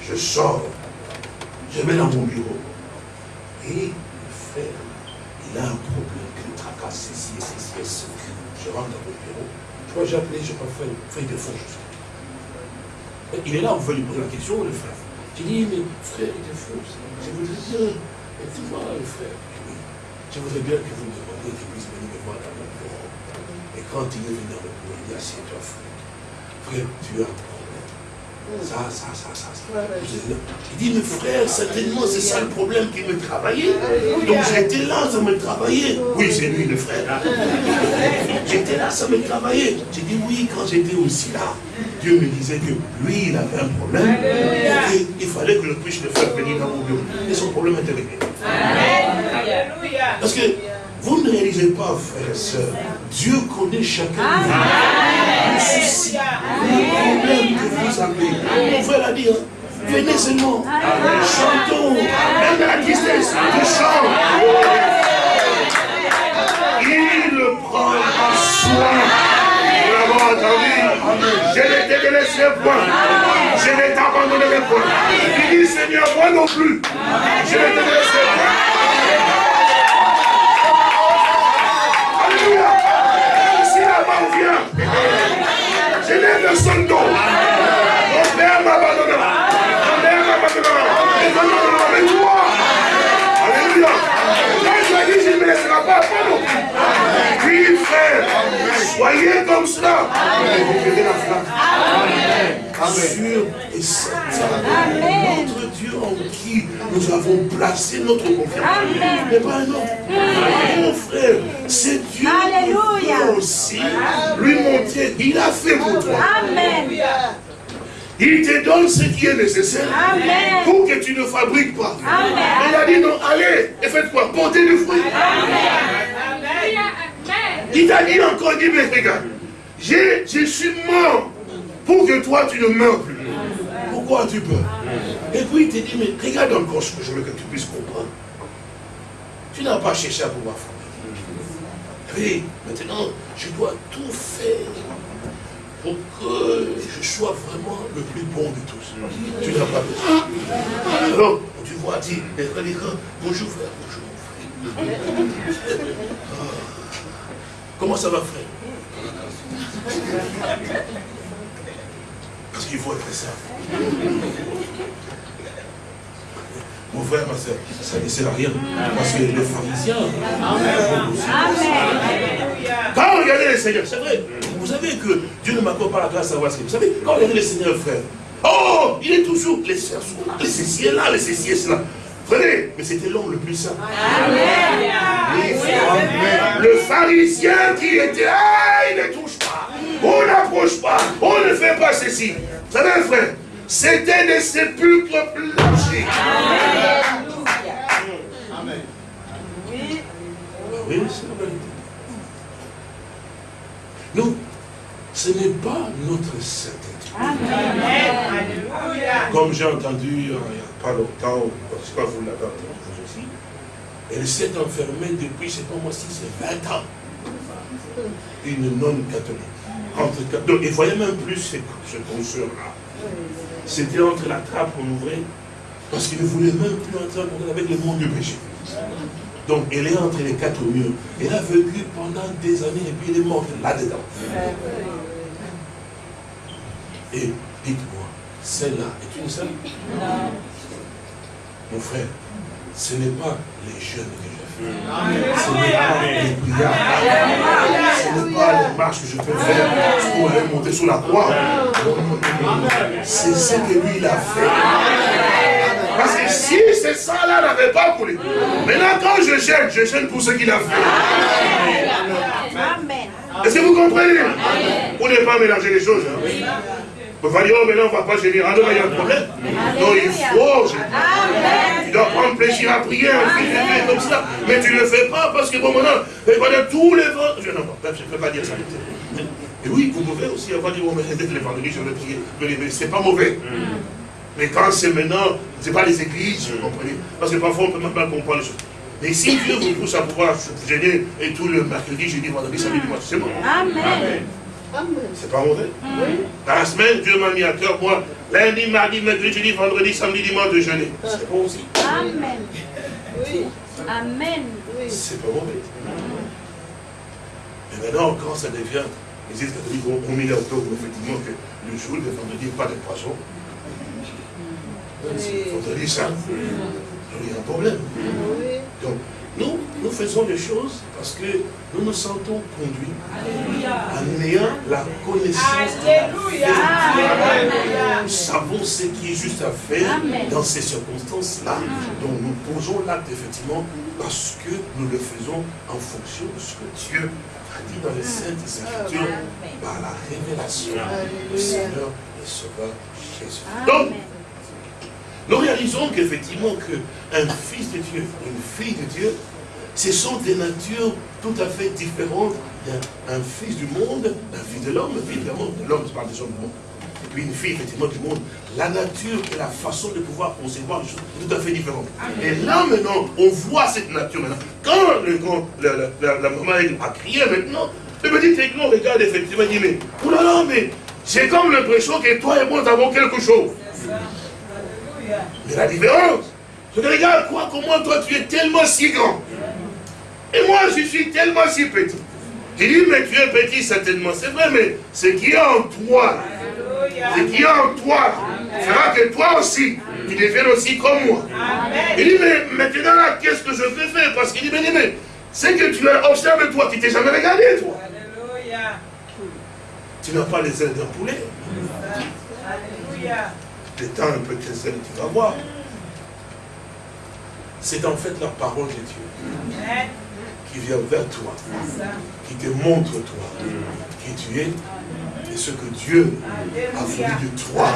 Je sors, je vais dans mon bureau. Et le frère, il a un problème qui le tracasse, ceci ceci ceci. Je rentre dans mon bureau. Crois que j'ai appelé, je crois, frère, frère de fond. Il est là, on veut lui poser la question, le frère. J'ai dit, mais frère, il est fou. Je voudrais bien, tu vois, le frère, je voudrais bien que vous me demandiez qu'il puisse venir me voir dans mon bureau. Et quand il est venu dans mon bureau, il dit, assieds-toi, frère. Frère, tu as problème. Ça, ça, ça, ça. Il dit, mais frère, certainement c'est ça le problème qui me travaillait. Donc j'étais là, ça me travaillait. Oui, c'est lui le frère. J'étais là, ça me travaillait. J'ai dit, oui, quand j'étais aussi là, Dieu me disait que lui, il avait un problème. Et il fallait que je puisse le faire venir dans mon bureau. Et son problème était réglé. Parce que vous ne réalisez pas, frères et sœurs, Dieu connaît chacun de vous. Le souci, le problème que vous avez. Pouvez la dire. Venez seulement. Chantons. Même la tristesse, je chante. Il le prend en soin. Je ne t'ai délaissé point. Je ne t'abandonnerai point. Il dit, Seigneur, moi non plus. Je ne te délaisserai point. Je lève son d'eau. Mon père m'abandonnera. Mon père m'abandonnera. Mais toi, Alléluia. Quand as dit, je ne me laisserai pas. Oui, frère, soyez comme cela. Vous verrez la. Amen. Dieu en qui nous avons placé notre confiance. Mais pas un autre. Mon frère, c'est Dieu qui aussi lui montrer. Il a fait pour toi. Amen. Il te donne ce qui est nécessaire pour que tu ne fabriques pas. Amen. Il a dit non, allez, et faites quoi Portez du fruit. Il t'a dit encore, il dit, mais regarde, je suis mort pour que toi tu ne meurs plus. Pourquoi tu peux Et puis il te dit, mais regarde encore ce que je veux que tu puisses comprendre. Tu n'as pas cherché à pouvoir faire. Oui, maintenant, je dois tout faire pour que je sois vraiment le plus bon de tous. Tu n'as pas besoin. Alors, tu vois, dis, bonjour frère, bonjour frère. Comment ça va frère? Parce qu'il faut être ça. Mon frère, ma soeur, ça ne sert à rien. Parce que les pharisiens. Quand on regardait les seigneurs, c'est vrai. Vous savez que Dieu ne m'accorde pas la grâce à voir ce que vous savez. Quand on regardait les seigneurs, frère, oh, il est toujours, les sœurs sont là, les ceci là, les ceci là. Prenez, mais c'était l'homme le plus saint. Le pharisien qui était, ah, il ne touche pas, on n'approche pas, on ne fait pas ceci. Vous savez, frère, c'était des sépulcres blanchis. Amen. Oui. Oui, c'est la vérité. Nous, ce n'est pas notre certitude. Comme j'ai entendu il n'y a pas longtemps, je sais pas vous l'avez entendu aussi, elle s'est enfermée depuis, je ne sais pas moi si c'est 20 ans. Une non-catholique. Entre, et voyez même plus ce, ce là C'était entre la trappe qu'on ouvrait, parce qu'il ne voulait même plus entrer avec le monde du péché. Donc elle est entre les quatre murs. Elle a vécu pendant des années et puis elle est morte là-dedans. Et dites-moi, celle-là est une seule? Non. Mon frère, ce n'est pas les jeunes que j'ai fait. Ce n'est pas les prières. Ce n'est pas les marches que je peux faire pour aller monter sur la croix. C'est ce que lui, il a fait. Parce que si ce sang-là n'avait pas coulé, maintenant quand je gêne, je gêne pour ce qu'il a fait. Est-ce que vous comprenez? Pour ne pas mélanger les choses. Hein? On va dire, oh, mais non, on ne va pas gêner. Ah non, il y a un problème. Non, il faut gêner. Tu dois prendre plaisir à prier, un comme ça. Mais tu ne le fais pas parce que, bon, maintenant, pendant tous les vents. Je, non, je ne peux pas dire ça. Et oui, vous pouvez aussi avoir dit, oh, mais dès vendredis, je vais prier. Mais ce n'est pas mauvais. Mais quand c'est maintenant, ce n'est pas les églises, vous comprenez Parce que parfois, on peut même pas comprendre les choses. Mais si Dieu vous pousse à pouvoir gêner, et tout le mercredi, jeudi, vendredi, samedi, dimanche, c'est bon. Amen. C'est pas mauvais. Dans la semaine, Dieu m'a mis à cœur, moi, lundi, mardi, mercredi, jeudi, vendredi, samedi, dimanche, de jeûner. C'est bon aussi. Amen. Oui. Amen. C'est pas mauvais. Et maintenant, quand ça devient, les églises catholiques ont mis octobre, effectivement, que le jour de vendredi, pas de poisson. Il ça. Il y a un problème. Donc, nous, nous faisons des choses parce que nous nous sentons conduits en ayant la connaissance Nous savons ce qui est juste à faire dans ces circonstances-là. Donc nous posons l'acte effectivement parce que nous le faisons en fonction de ce que Dieu a dit dans les Saintes Écritures par la révélation du Seigneur et Sauveur Jésus. Donc, nous réalisons qu'effectivement qu'un fils de Dieu, une fille de Dieu, ce sont des natures tout à fait différentes d'un fils du monde, d'un fils de l'homme, évidemment, de l'homme, je parle des hommes du monde, et puis une fille effectivement du monde. La nature et la façon de pouvoir concevoir les choses sont tout à fait différentes. Et là maintenant, on voit cette nature maintenant. Quand, la, maman a crié maintenant, me dit, techno, regarde effectivement, il dit, mais, oulala, mais j'ai comme l'impression que toi et moi, nous avons quelque chose. Mais la différence, c'est que regarde, quoi, comment toi tu es tellement si grand. Et moi je suis tellement si petit. J'ai dit, mais tu es petit certainement, c'est vrai, mais ce qui est en toi, ce qui est en toi, fera que toi aussi, tu deviennes aussi comme moi. Il dit, mais maintenant là, qu'est-ce que je peux faire? Parce qu'il dit, mais, mais c'est que tu as observé toi, tu t'es jamais regardé, toi. Tu n'as pas les ailes d'un poulet. Alléluia temps un peu que tu vas voir. C'est en fait la parole de Dieu qui vient vers toi, qui te montre toi, qui tu es, et ce que Dieu a voulu de toi,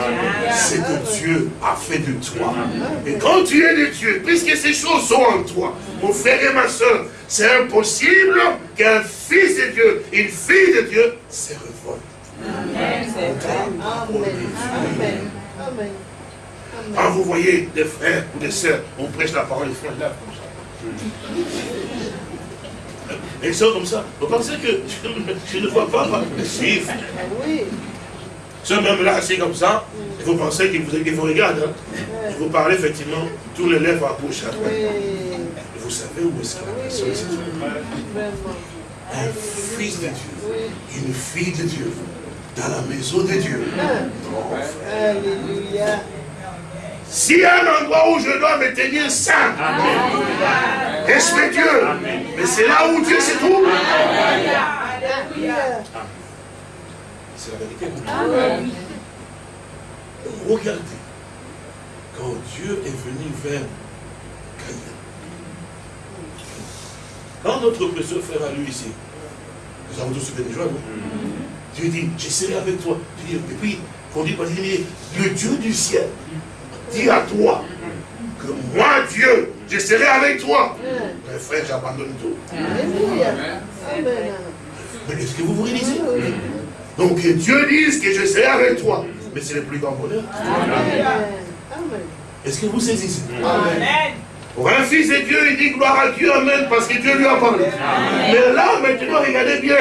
ce que Dieu a fait de toi. Et quand tu es de Dieu, puisque ces choses sont en toi, mon frère et ma soeur, c'est impossible qu'un fils de Dieu, une fille de Dieu, se révolte. Amen. Amen. Quand vous voyez des frères ou des sœurs, on prêche la parole, les frères là comme ça. Et ils sont comme ça. Vous pensez que *laughs* je, ne vois pas les suivre Oui. Ceux même là, assis comme ça, et vous pensez qu'ils vous, vous, regardent. Hein? Vous parle effectivement, tous les lèvres à bouche à droite. Et vous savez où est-ce que la personne se Un fils de Dieu, une fille de Dieu, dans la maison de Dieu. Alléluia. S'il y a un endroit où je dois me tenir saint, Amen. respectueux, Amen. mais c'est là où Dieu se trouve. C'est la vérité. Regardez, quand Dieu est venu vers Caïn, quand notre précieux frère à lui ici, nous avons tous béni joie, Dieu dit, je serai avec toi. Et puis, on dit, le Dieu du ciel dit à toi que moi, Dieu, je serai avec toi. Mais frère, j'abandonne tout. Mais est-ce que vous vous réalisez Donc que Dieu dise que je serai avec toi. Mais c'est le plus grand bonheur. Est-ce que vous saisissez Amen. Pour un fils de Dieu, il dit gloire à Dieu, Amen, parce que Dieu lui a parlé. Mais là, maintenant, regardez bien.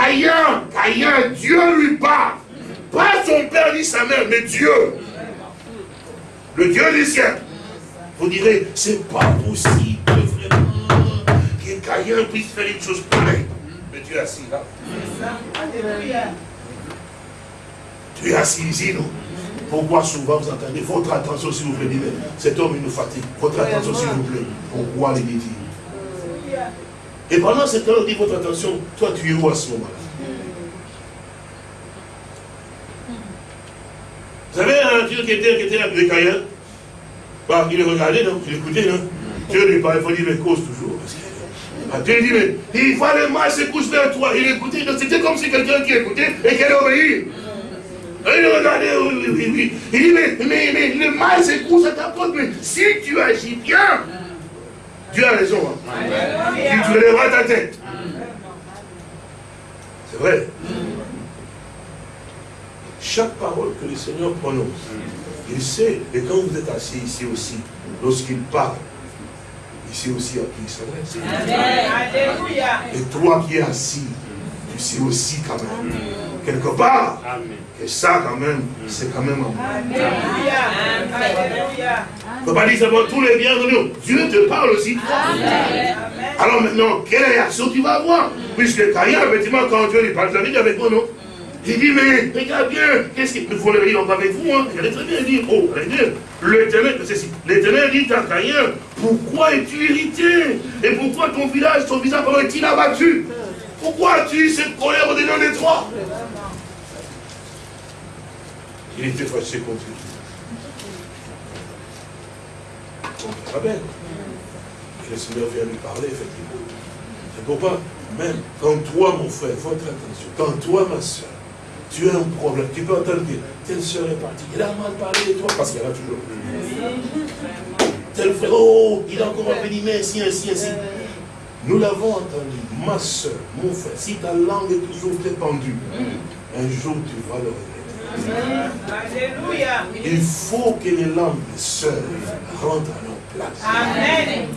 Caïn, Caïn, Dieu lui parle. Pas son père ni sa mère, mais Dieu. Le Dieu du ciel. Vous direz, c'est pas possible, vraiment, que Caïn puisse faire une chose pareille. Mais Dieu est assis là. Dieu est assis ici, non Pourquoi souvent vous entendez Votre attention, s'il vous plaît, cet homme, il nous fatigue. Votre attention, s'il vous plaît. Pourquoi les dit Et pendant ce temps, on dit votre attention, toi, tu es où à ce moment-là? Vous savez, un Dieu qui était, qui était avec Caïn, bah, il regardait, non il écoutait, non Dieu lui parlait, il faut dire, mais cause toujours. Ah, Dieu dit, mais il le mal se couche vers toi. Il écoutait, c'était comme si quelqu'un qui écoutait et qui allait obéir. Il regardait, oui, oui, oui. Il dit, mais, mais, mais le mal se couche à ta porte, mais si tu agis bien, Dieu a raison. Hein. Tu relèveras ta tête. C'est vrai. Chaque parole que le Seigneur prononce, il sait. Et quand vous êtes assis ici aussi, lorsqu'il parle, il sait aussi à qui il s'adresse. Et toi qui es assis, tu sais aussi quand même, quelque part, que ça quand même, c'est quand même un. Il ne faut pas dire seulement tous les biens de nous. Dieu te parle aussi. Alors maintenant, quelle réaction tu vas avoir? Puisque Caïn, effectivement, quand Dieu lui parle, tu avec moi, non? Il dit, mais regarde bien, qu'est-ce qu'il faut le dire avec vous hein? Il très bien, il dit, oh, l'éternel, l'éternel dit à Caïn, pourquoi es-tu irrité? Et pourquoi ton village, ton visage est-il abattu Pourquoi as-tu cette colère au-dedans des trois? Il était fâché contre lui. On très bien. Et le Seigneur vient lui parler, effectivement. C'est pourquoi, même quand toi, mon frère, votre attention, quand toi, ma soeur, tu as un problème, tu peux entendre que telle soeur est partie, il a mal parlé de toi, parce qu'il y en a toujours. Tel frère, oh, il a encore mais ainsi, ainsi, ainsi. Nous l'avons entendu, ma soeur, mon frère, si ta langue est toujours pendue, un jour tu vas le regretter. Il faut que les langues sœurs rentrent à leur place. Amen.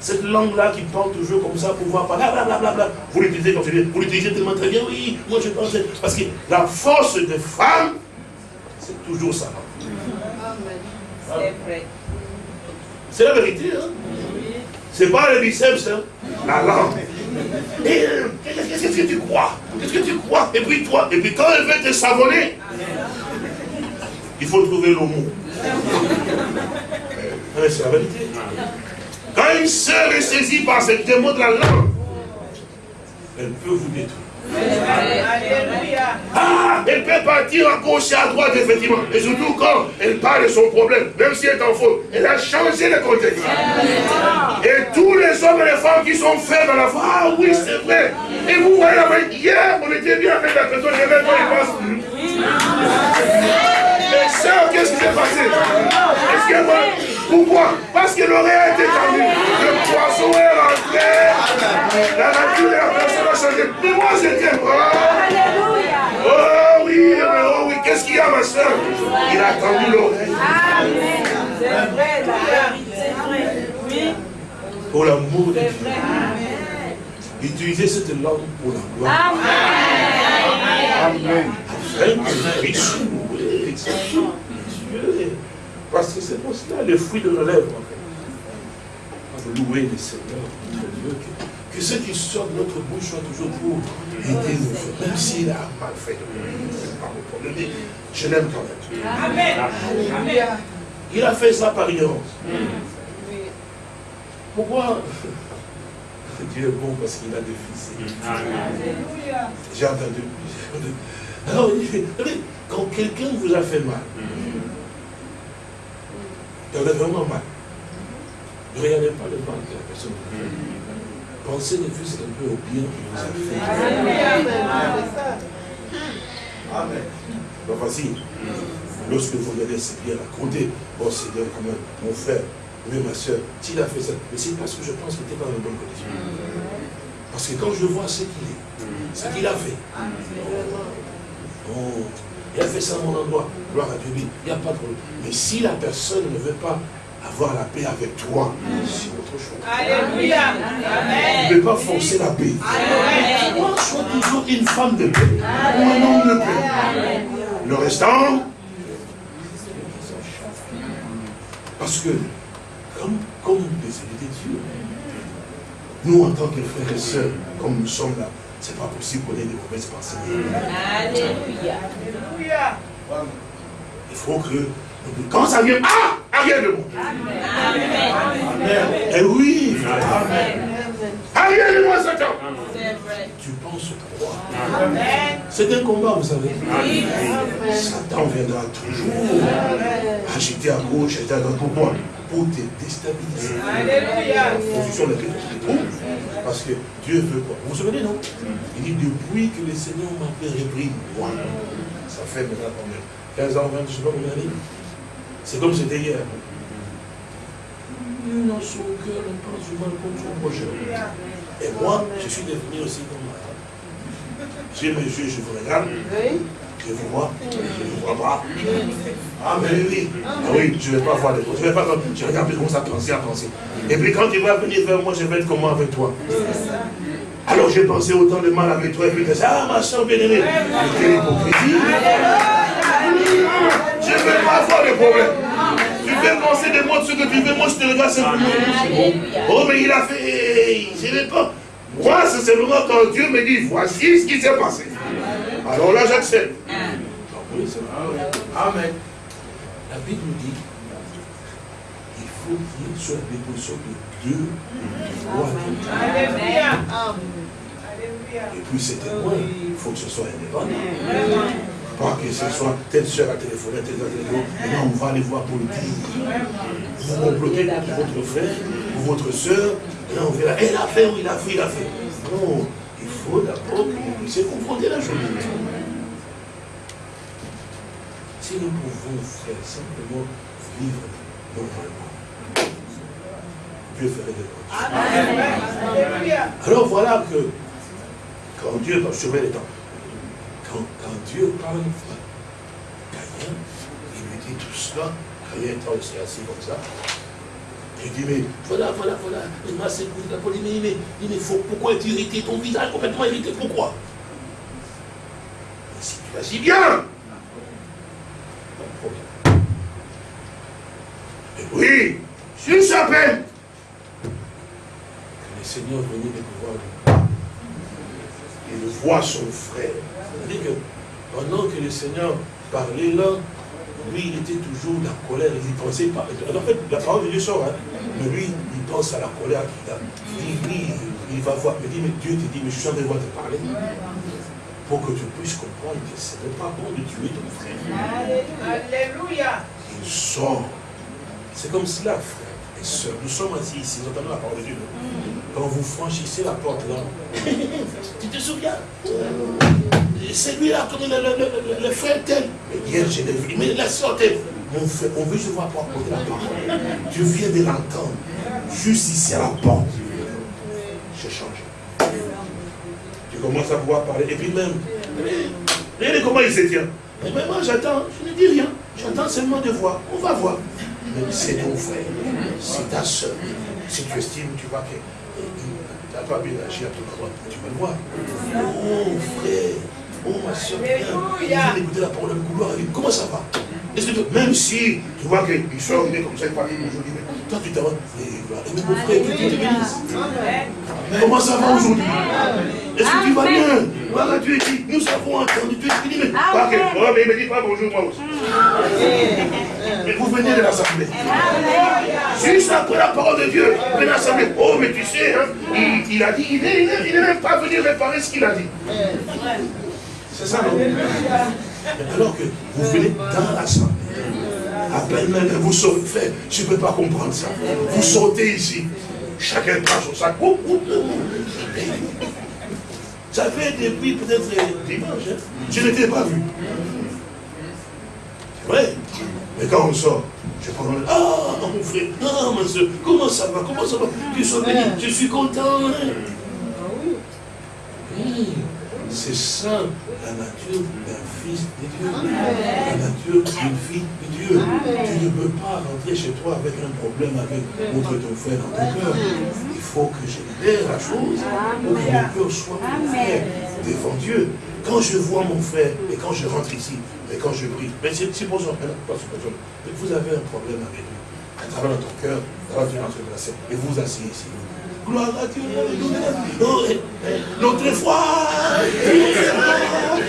Cette langue-là qui parle toujours comme ça pour voir blablabla. Vous l'utilisez comme vous l'utilisez tellement très bien, oui, moi je pense. Parce que la force des femmes, c'est toujours ça. C'est vrai. C'est la vérité, hein. C'est pas le biceps, hein. La langue. Euh, qu'est-ce que tu crois? Qu'est-ce que tu crois? Et puis toi, et puis quand elle veut te savonner, il faut trouver le mot. C'est la vérité. Quand une sœur est saisie par cette démon de la langue, elle peut vous détruire. Ah, elle peut partir à gauche et à droite, effectivement. Et surtout quand elle parle de son problème, même si elle est en faute, elle a changé le contexte. Et tous les hommes et les femmes qui sont faits dans la foi, ah oui, c'est vrai. Et vous voyez, hier, on était bien avec la personne, je vais Mais ça, qu'est-ce qui s'est passé? Est-ce que moi, pourquoi Parce que l'oreille été tendue. Le poisson est rentré. La nature de la personne a changé. Mais moi, j'étais Alléluia. Oh oui, oh oui. Qu'est-ce qu'il y a, ma soeur Il a tendu l'oreille. Amen. C'est vrai, c'est vrai. Oui. Pour l'amour de Dieu. Utilisez cette langue pour la gloire. Amen. Amen. Amen. Parce que c'est pour cela le fruit de nos lèvres. En fait. Louer le Seigneur, notre Dieu, que, que, ce qui sort de notre bouche soit toujours pour aider nos frères. Même s'il a mal fait, c'est pas mon problème. Mais je l'aime quand même. Amen. Amen. Il a fait ça par ignorance. Pourquoi *laughs* Dieu est bon parce qu'il a des fils. J'ai entendu. Alors, quand quelqu'un vous a fait mal, vous avez vraiment mal. Ne regardez pas le mal que la personne pensez ne fût un peu au bien que vous avez fait. Amen. Pas facile. Lorsque vous regardez c'est bien raconté, oh Seigneur, comment mon frère, oui ma soeur, s'il a fait ça, mais c'est parce que je pense qu'il n'était pas dans une bonne condition. Parce que quand je vois ce qu'il est, ce qu'il a fait, oh, il a fait ça à mon endroit, gloire à Dieu, il n'y a pas de problème. Mais si la personne ne veut pas avoir la paix avec toi, c'est autre chose. Alléluia. Tu ne peux pas forcer la paix. Sois toujours une femme de paix ou un homme de paix. Le restant, parce que, comme, comme des élus de Dieu, nous, en tant que frères et sœurs, comme nous sommes là, c'est pas possible qu'on ait des mauvaises pensées. Alléluia. Alléluia. Il faut que quand ça vient, ah, arrière de moi. Amen. Eh oui, Amen. Arrière de moi, Satan. Tu penses quoi C'est un combat, vous savez. Satan viendra toujours agiter à gauche, agiter à droite. Pourquoi? Pour te déstabiliser. Alléluia. Position de Parce que Dieu veut quoi Vous vous souvenez, non? Il dit, depuis que le Seigneur m'a fait repris, moi, ça fait maintenant combien? 15 ans, 20, je ne sais pas combien d'années c'est comme c'était hier. Nous, dans son cœur, on pense du mal contre son projet. Et moi, je suis devenu aussi comme moi. J'ai mes yeux, je vous regarde. Je vous vois. Je ne vois pas. Ah, mais oui. Ah oui, je ne vais pas voir les choses. Je vais pas Je regarde, je commence à penser, à penser. Et puis quand tu vas venir vers moi, je vais être comment avec toi? Alors j'ai pensé autant de mal avec toi et puis tu ah ma soeur bien-aimée, quelle hypocrisie. Je ne veux pas avoir de problème. Tu veux penser de moi ce que tu veux, moi je te regarde simplement. Oh, mais il a fait. Je ne vais pas. Moi, c'est seulement quand Dieu me dit, voici ce qui s'est passé. Alors là, j'accepte. Amen. La Bible nous dit il faut qu'il soit la déposition de Dieu. Alléluia. Et puis c'est témoin, il faut que ce soit indépendant. Pas que ce soit telle soeur a téléphoné, telle soeur téléphoné, maintenant on va aller voir pour le dire. Vous complotez pour votre frère, pour votre soeur, et là on verra, elle a fait ou il a fait, il a fait. Non, il faut d'abord que vous puissiez confronter la chose. Si nous pouvons faire simplement vivre normalement, Dieu ferait des choses. Alors voilà que quand Dieu va sauver les temps, quand, Dieu parle Caïn, il lui dit tout cela, Caïn est aussi assis comme ça. Il dit, mais voilà, voilà, voilà, il m'a secoué la police, mais, mais, mais faut, pourquoi es-tu irrité ton visage complètement irrité? Pourquoi? Si tu agis bien, pas de problème. Et oui, juste à peine que le Seigneur venait de pouvoir il voit son frère. C'est-à-dire que pendant que le Seigneur parlait là, lui, il était toujours dans la colère, il pensait pas. En fait, la parole de Dieu sort, hein. mais lui, il pense à la colère qu'il a. Il dit, il va voir, il dit, mais Dieu te dit, mais je suis en train de te parler. Pour que tu puisses comprendre que ce n'est pas bon de tuer ton frère. Alléluia. Il sort. C'est comme cela, frère et soeur. Nous sommes assis ici, nous entendons la parole de Dieu. Quand vous franchissez la porte là, tu te souviens? C'est lui là, comme le, le, frère tel. Mais hier, j'ai vu, mais la soeur tel. Mon frère, on veut se voir pour apporter la parole. Tu viens de l'entendre. Juste ici à la porte. Je change. Tu commences à pouvoir parler. Et puis même, regardez comment il se tient. Mais moi j'attends, je ne dis rien. J'attends seulement de voir. On va voir. C'est ton frère, c'est ta soeur. Si tu estimes, tu vois que pas bien agi à ton endroit, tu vas le voir. Oh frère, oh ma soeur, viens écouter la parole de couloir. Comment ça va? Est-ce que même si tu vois qu'il sort, il est comme ça, il parle aujourd'hui, mais toi tu t'en vas, et même mon frère, que Dieu te bénisse. Comment ça va aujourd'hui? Est-ce que tu vas bien? Voilà, Dieu dit, nous avons entendu, Dieu dit, mais, oh, mais il me dit pas bonjour moi aussi. Mais vous venez de l'Assemblée. Juste après la parole de Dieu, de l'Assemblée. Oh, mais tu sais, hein, il, a dit, il n'est même pas venu réparer ce qu'il a dit. C'est ça, non? Alors que vous venez dans l'Assemblée. À peine même, vous sortez, je ne peux pas comprendre ça. Vous sortez ici. chacun prend son sac. Ça fait depuis peut-être dimanche, hein. je n'étais pas vu. C'est vrai. Mais quand on sort, je prends le... Ah, mon frère, ah, ma soeur, comment ça va, comment ça va? Tu sois béni, je suis content. Hein. C'est ça la nature d'un fils de Dieu. La nature d'une fille de Dieu. Tu ne peux pas rentrer chez toi avec un problème avec contre ton frère dans ton cœur. Il faut que je libère la chose pour que mon cœur soit ouvert devant Dieu. Quand je vois mon frère et quand je rentre ici, et quand je prie, mais c'est pour ça, vous avez un problème avec lui. À travers ton cœur, et vous vous asseyez ici. Gloire à Dieu. Notre foi.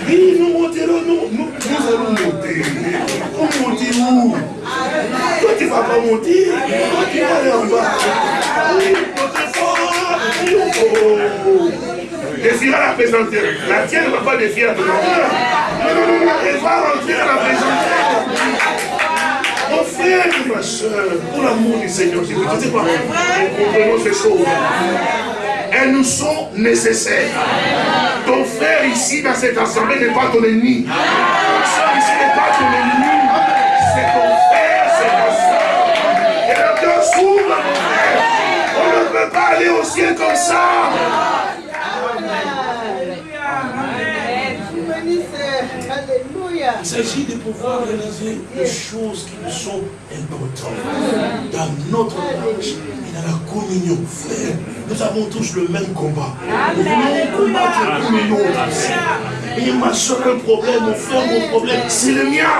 Nous monterons, nous, nous, allons monter. On monter où Toi, tu ne vas pas monter. Toi, tu vas aller en bas. Oui, notre foi. La présenter. La tienne ne va pas défier la. Non, non, non, elle va rentrer à la. Pour l'amour du Seigneur Jésus, tu sais Nous comprenons ces choses. Elles nous sont nécessaires. Ton frère ici dans cette assemblée n'est pas ton ennemi. Ton soeur ici n'est pas ton ennemi. C'est ton frère, c'est ta soeur. Et le cœur s'ouvre, mon frère. On ne peut pas aller au ciel comme ça. Il s'agit de pouvoir réaliser les choses qui nous sont importantes dans notre marche et dans la communion. Frère, nous avons tous le même combat. Nous voulons combattre autre. Et ma un problème, mon frère, mon problème, c'est le mien.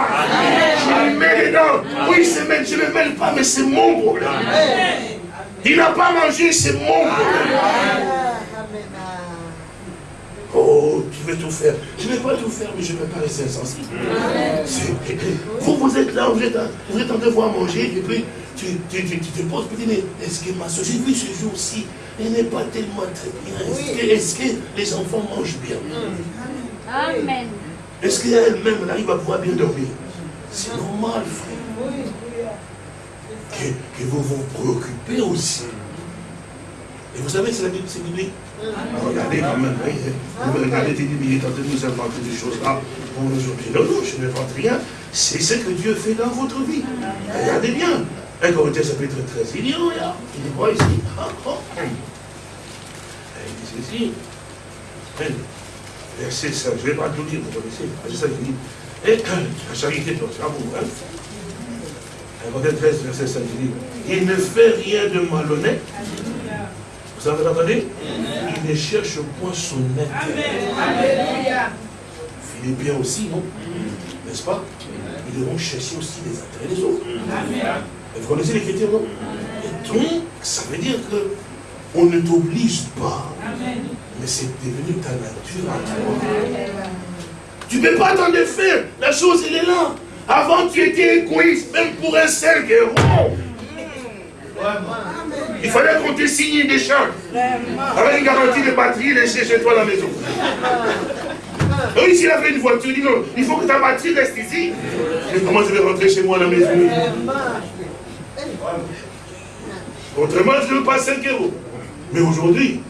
Je le mets dedans. Oui, je ne le mêle pas, mais c'est mon problème. Il n'a pas mangé, c'est mon problème. Oh, tu veux tout faire. Je ne vais pas tout faire, mais je ne peux pas rester insensible. Vous, vous êtes là, vous êtes, vous êtes en devoir manger, et puis tu, tu, tu, te poses, tu dis, est-ce que ma soeur, j'ai vu ce jour-ci, elle n'est pas tellement très bien? Est-ce que, les enfants mangent bien? Amen. Est-ce qu'elle-même, arrive à pouvoir bien dormir? C'est normal, frère. Que, que vous vous préoccupez aussi. Et vous savez, c'est la Bible, c'est biblique. Regardez quand même. Vous regardez, il est en de nous inventer des choses là pour nous. Non, non, je n'invente rien. C'est ce que Dieu fait dans votre vie. Regardez bien. Un chapitre 13, il dit, oh il dit quoi ici ah, oh. Il dit ceci. Verset 5, je ne vais pas tout dire, vous connaissez. C'est ça qu'il dit. Et la charité, c'est à vous. Hein? 13, verset 5, il dit, il ne fait rien de malhonnête vous avez entendu Ne cherche point son intérêt. Philippiens aussi, non? N'est-ce pas? Ils devront chercher aussi les intérêts des autres. Vous connaissez l'écriture, non? Et donc, ça veut dire que on ne t'oblige pas. Mais c'est devenu ta nature à toi. Tu ne peux pas t'en défaire. La chose, elle est là. Avant, tu étais égoïste, même pour un 5 euros. Il fallait qu'on te signe des champs. Avec une garantie de batterie laissée chez toi à la maison. Oui, s'il avait une voiture, il dit non, il faut que ta batterie reste ici. Mais comment je vais rentrer chez moi à la maison? Autrement, je ne veux pas 5 euros. Mais aujourd'hui,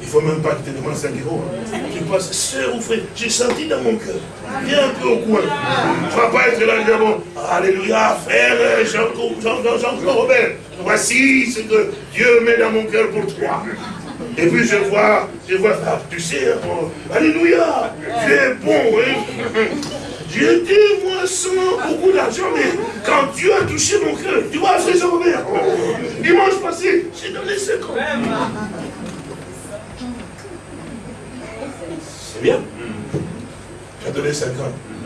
il ne faut même pas que tu te demandes 5 euros. Hein. Tu passes, soeur ou frère, j'ai senti dans mon cœur. Viens un peu au coin. Tu ne vas pas être là bon, Alléluia, frère Jean-Claude Robert. Voici ce que Dieu met dans mon cœur pour toi. Et puis je vois, je vois, ah, tu sais, Alléluia, tu es bon, hein. J'ai dit, moi, sans beaucoup d'argent, mais quand Dieu a touché mon cœur, tu vois, frère Jean-Robert, dimanche passé, j'ai donné 50. C'est bien. As donné 50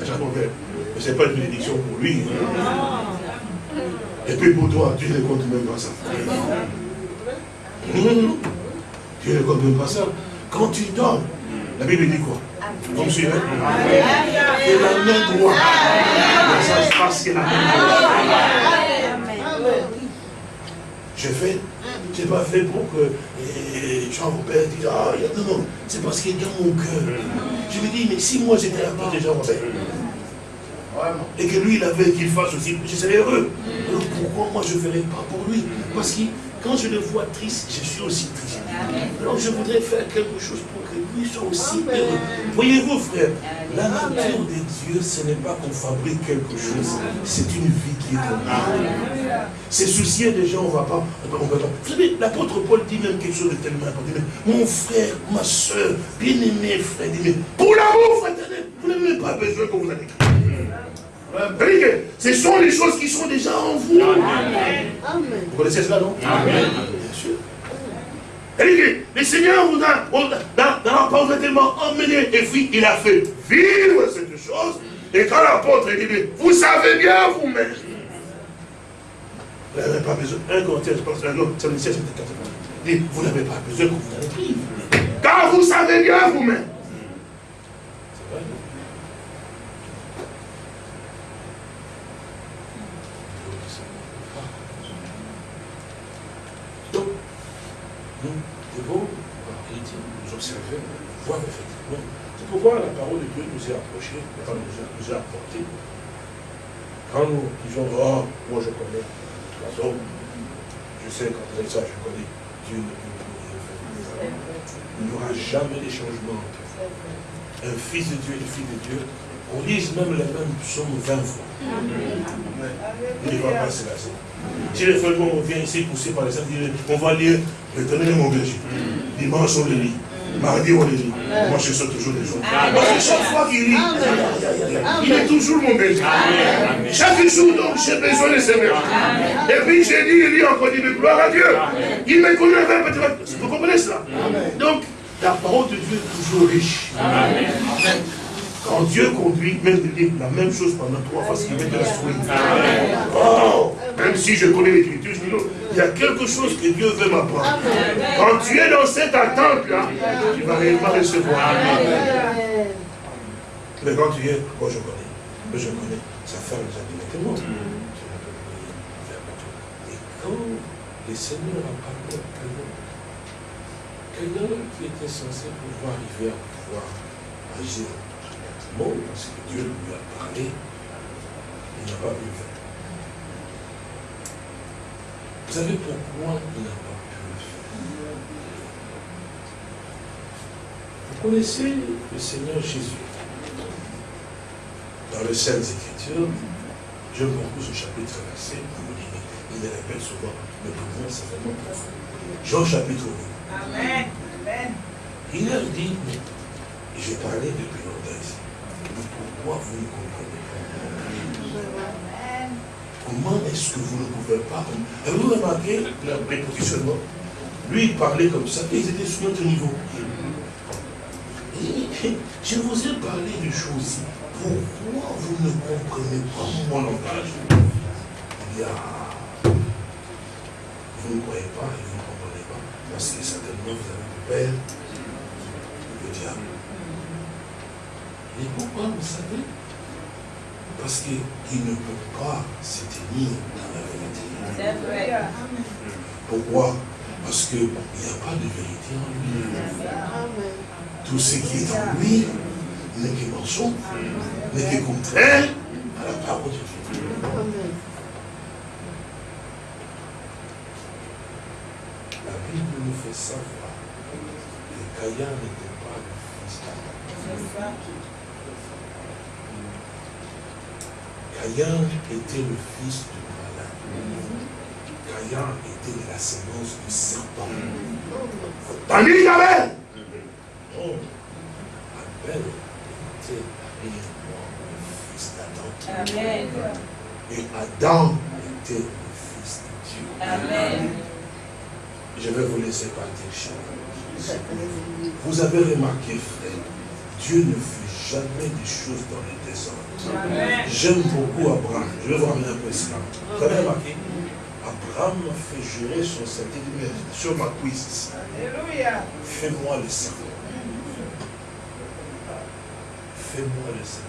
à Jean-Robert. Mais ce n'est pas une bénédiction pour lui. Et puis pour toi, tu ne comptes même pas ça. Tu ne comptes même pas ça. Quand tu dors, la Bible dit quoi? Vous me suivez Et la main droite. Ça se passe que la main droite. Je fais je n'ai pas fait pour que Jean-Robert dise, ah, non, non, c'est parce qu'il est dans mon cœur. Je me dis, mais si moi j'étais à part de Jean-Robert, et que lui, il avait qu'il fasse aussi, je serais heureux. Alors pourquoi moi je ne ferais pas pour lui? Parce qu'il quand je le vois triste, je suis aussi triste. Alors je voudrais faire quelque chose pour aussi heureux. Voyez-vous, frère, la nature de Dieu, ce n'est pas qu'on fabrique quelque chose, c'est une vie qui est comme C'est soucier des gens, on ne va pas. Vous savez, l'apôtre Paul dit même quelque chose de tellement important. Mon frère, ma soeur, bien-aimé frère, dit, mais pour l'amour fraternel, vous n'avez pas besoin que vous allez ce sont les choses qui sont déjà en vous. Vous connaissez cela, non? Amen. Bien sûr. Le Seigneur vous a, dans, dans la parole, vous a tellement emmené, et puis il a fait vivre cette chose. Et quand l'apôtre dit, vous savez bien vous-même. Vous n'avez pas besoin. Un Corinthiens, je pense, un autre, c'est le 16, dit, vous n'avez pas besoin que vous allez vivre. Car vous savez bien vous-même. C'est vrai, voir effectivement. C'est pourquoi la parole de Dieu nous est approchée, nous, nous a apporté. Quand nous disons, oh, moi je connais, toute façon, je sais quand vous ça, je connais, Dieu ne peut pas faire. Il n'y aura jamais de changement un fils de Dieu et une fille de Dieu. On lise même la même psaume 20 fois. Il ne va pas se lasser. Si les frères on vient ici poussé par les saints, on va lire l'éternel mon berger. Dimanche on le lit. Mardi, on lit. Moi, je saute toujours des jours. Parce que chaque fois qu'il lit, il est toujours mon berger. Chaque jour, donc, j'ai besoin de ce berger. Et puis, j'ai dit, il lit encore, dit, mais gloire à Dieu. Il me connaît petit Vous comprenez cela? Donc, la parole de Dieu est toujours riche. Amen. Quand Dieu conduit, même la même chose pendant trois fois, ce qui va t'instruire. Oh, même si je connais l'écriture, il y a quelque chose que Dieu veut m'apprendre. Quand tu es dans cette attente-là, tu vas réellement recevoir. Mais quand tu es, moi je connais, je connais, sa femme nous a dit, mais Et quand le Seigneur a parlé à quelqu'un qui était censé pouvoir arriver à pouvoir agir parce que Dieu lui a parlé, il n'a pas pu faire. Vous savez pourquoi il n'a pas pu le faire Vous connaissez le Seigneur Jésus. Dans les Saintes Écritures, j'aime beaucoup ce chapitre verset, il le répète souvent, mais pour moi c'est vraiment profond. Jean chapitre 8. Amen. Il leur dit, mais j'ai parlé depuis longtemps ici pourquoi vous ne comprenez pas Comment est-ce que vous ne pouvez pas Avez-vous remarqué leur prépositionnement Lui, il parlait comme ça, et ils étaient sur notre niveau. je vous ai parlé de choses. Pourquoi vous ne comprenez pas mon langage? Il y a... Vous ne croyez pas et vous ne comprenez pas. Parce que certainement vous avez le Père, le diable. Et pourquoi, vous savez? Parce qu'il ne peut pas se tenir dans la vérité. Vrai. Pourquoi? Parce qu'il n'y a pas de vérité en lui. Tout ce qui est en lui n'est que mensonge, n'est que contraire à la parole de Dieu. La Bible nous fait savoir que Caïn n'était pas le fils d'Adam. Caïn était le fils du malin. Caïn était la l'ascendance du serpent. Tandis qu'Abel, oh, Abel était le fils d'Adam. Amen. Et Adam était le fils de Dieu. Amen. Je vais vous laisser partir, Vous avez remarqué, frère, Dieu ne fait jamais des choses dans les désordre. J'aime beaucoup Abraham. Je vais vous ramener un peu cela. Vous avez remarqué Abraham fait jurer son saint sur ma cuisse. Alléluia. Fais-moi le cerveau. Fais-moi le cerveau.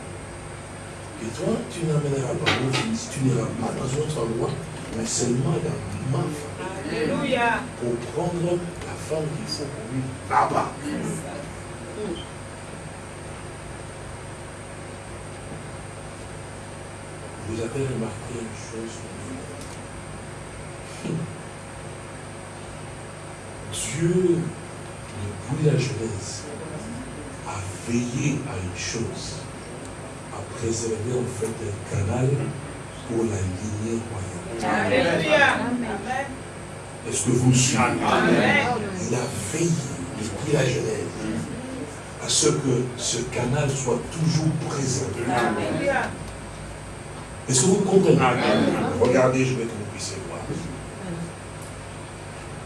Et toi, tu n'amèneras pas mon fils, tu n'iras pas dans un autre endroit, mais seulement dans ma famille. Alléluia. Pour prendre la femme qu'il faut pour lui là-bas. Vous avez remarqué une chose Dieu, depuis la Genèse, a veillé à une chose, à préserver en fait un canal pour la lignée royale. Est-ce que vous suivez? Il a veillé depuis la Genèse à ce que ce canal soit toujours présent. Est-ce que vous comprenez Regardez, je vais que vous puissiez voir.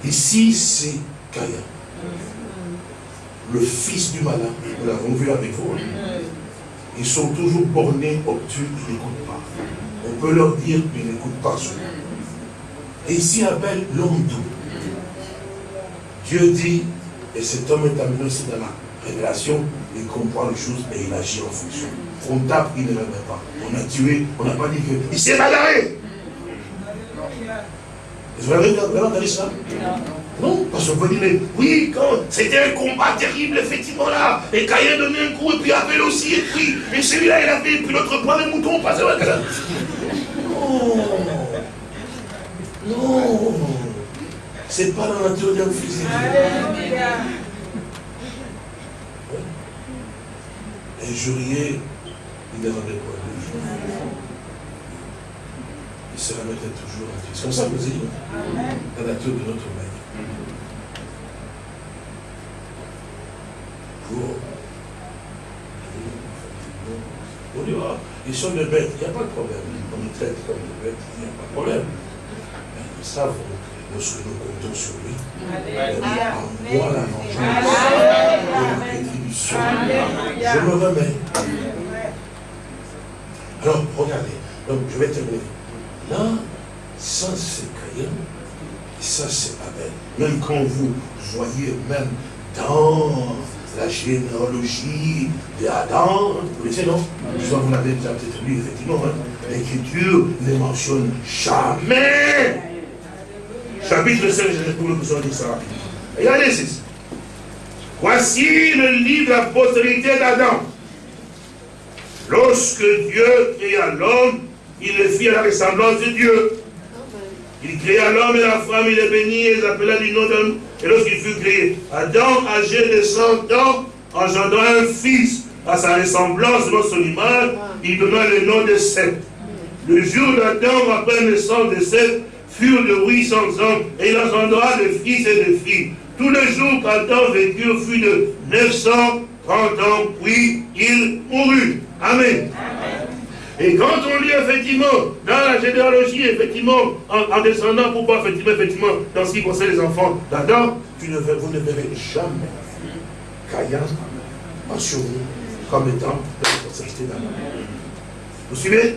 Ici, c'est Caïn. Le fils du malin, nous l'avons vu avec vous. Hein. Ils sont toujours bornés, obtus, ils n'écoutent pas. On peut leur dire qu'ils n'écoutent pas ce Et ici, Abel, l'homme doux. Dieu dit, et cet homme est amené aussi dans la révélation, il comprend les choses et il agit en fonction. On tape, il ne met pas. On a tué, on n'a pas dit que. Il s'est bagarré. Vous avez entendu ça? Non, parce qu'on peut dire, mais oui, quand c'était un combat terrible, effectivement, là, et Caïn donnait un coup, et puis Abel aussi, et puis, et celui-là, il avait, et puis l'autre prend le mouton, pas vrai Non Non C'est pas la nature d'un physique. Injurier, il ne rendait pas Il se remettait toujours à Dieu. C'est comme ça que vous dites, la nature de notre maître. Pour on dit, ah, ils sont des bêtes, il n'y a pas de problème. On les traite comme des bêtes, il n'y a pas de problème. Mais nous savons que lorsque nous comptons sur lui, on voit la vengeance je me remets. Alors, regardez. Donc, je vais terminer. Là, ça c'est Caïn, et ça c'est Abel. Même quand vous voyez, même dans la généalogie d'Adam, vous savez, non? Vous l'avez peut-être lu, effectivement, hein. l'Écriture ne mentionne jamais. Chapitre 5, je vais vous dire ça Regardez ceci. Voici le livre de la postérité d'Adam. Lorsque Dieu créa l'homme, il le fit à la ressemblance de Dieu. Il créa l'homme et la femme, il les bénit et les appela du nom d'homme. Et lorsqu'il fut créé, Adam, âgé de 100 ans, engendra un fils à sa ressemblance de son image, il donna le nom de Seth. Le jour d'Adam, après naissance de Seth, furent de 800 ans, et il engendra des fils et des filles. Tous les jours qu'Adam vécu fut de 930 ans, puis il mourut. Amen. Et quand on lit effectivement dans la généalogie, effectivement, en, descendant pour voir effectivement, effectivement, dans ce qui concerne les enfants d'Adam, vous ne verrez jamais Caïn mentionné comme étant la responsabilité d'Adam. Vous suivez?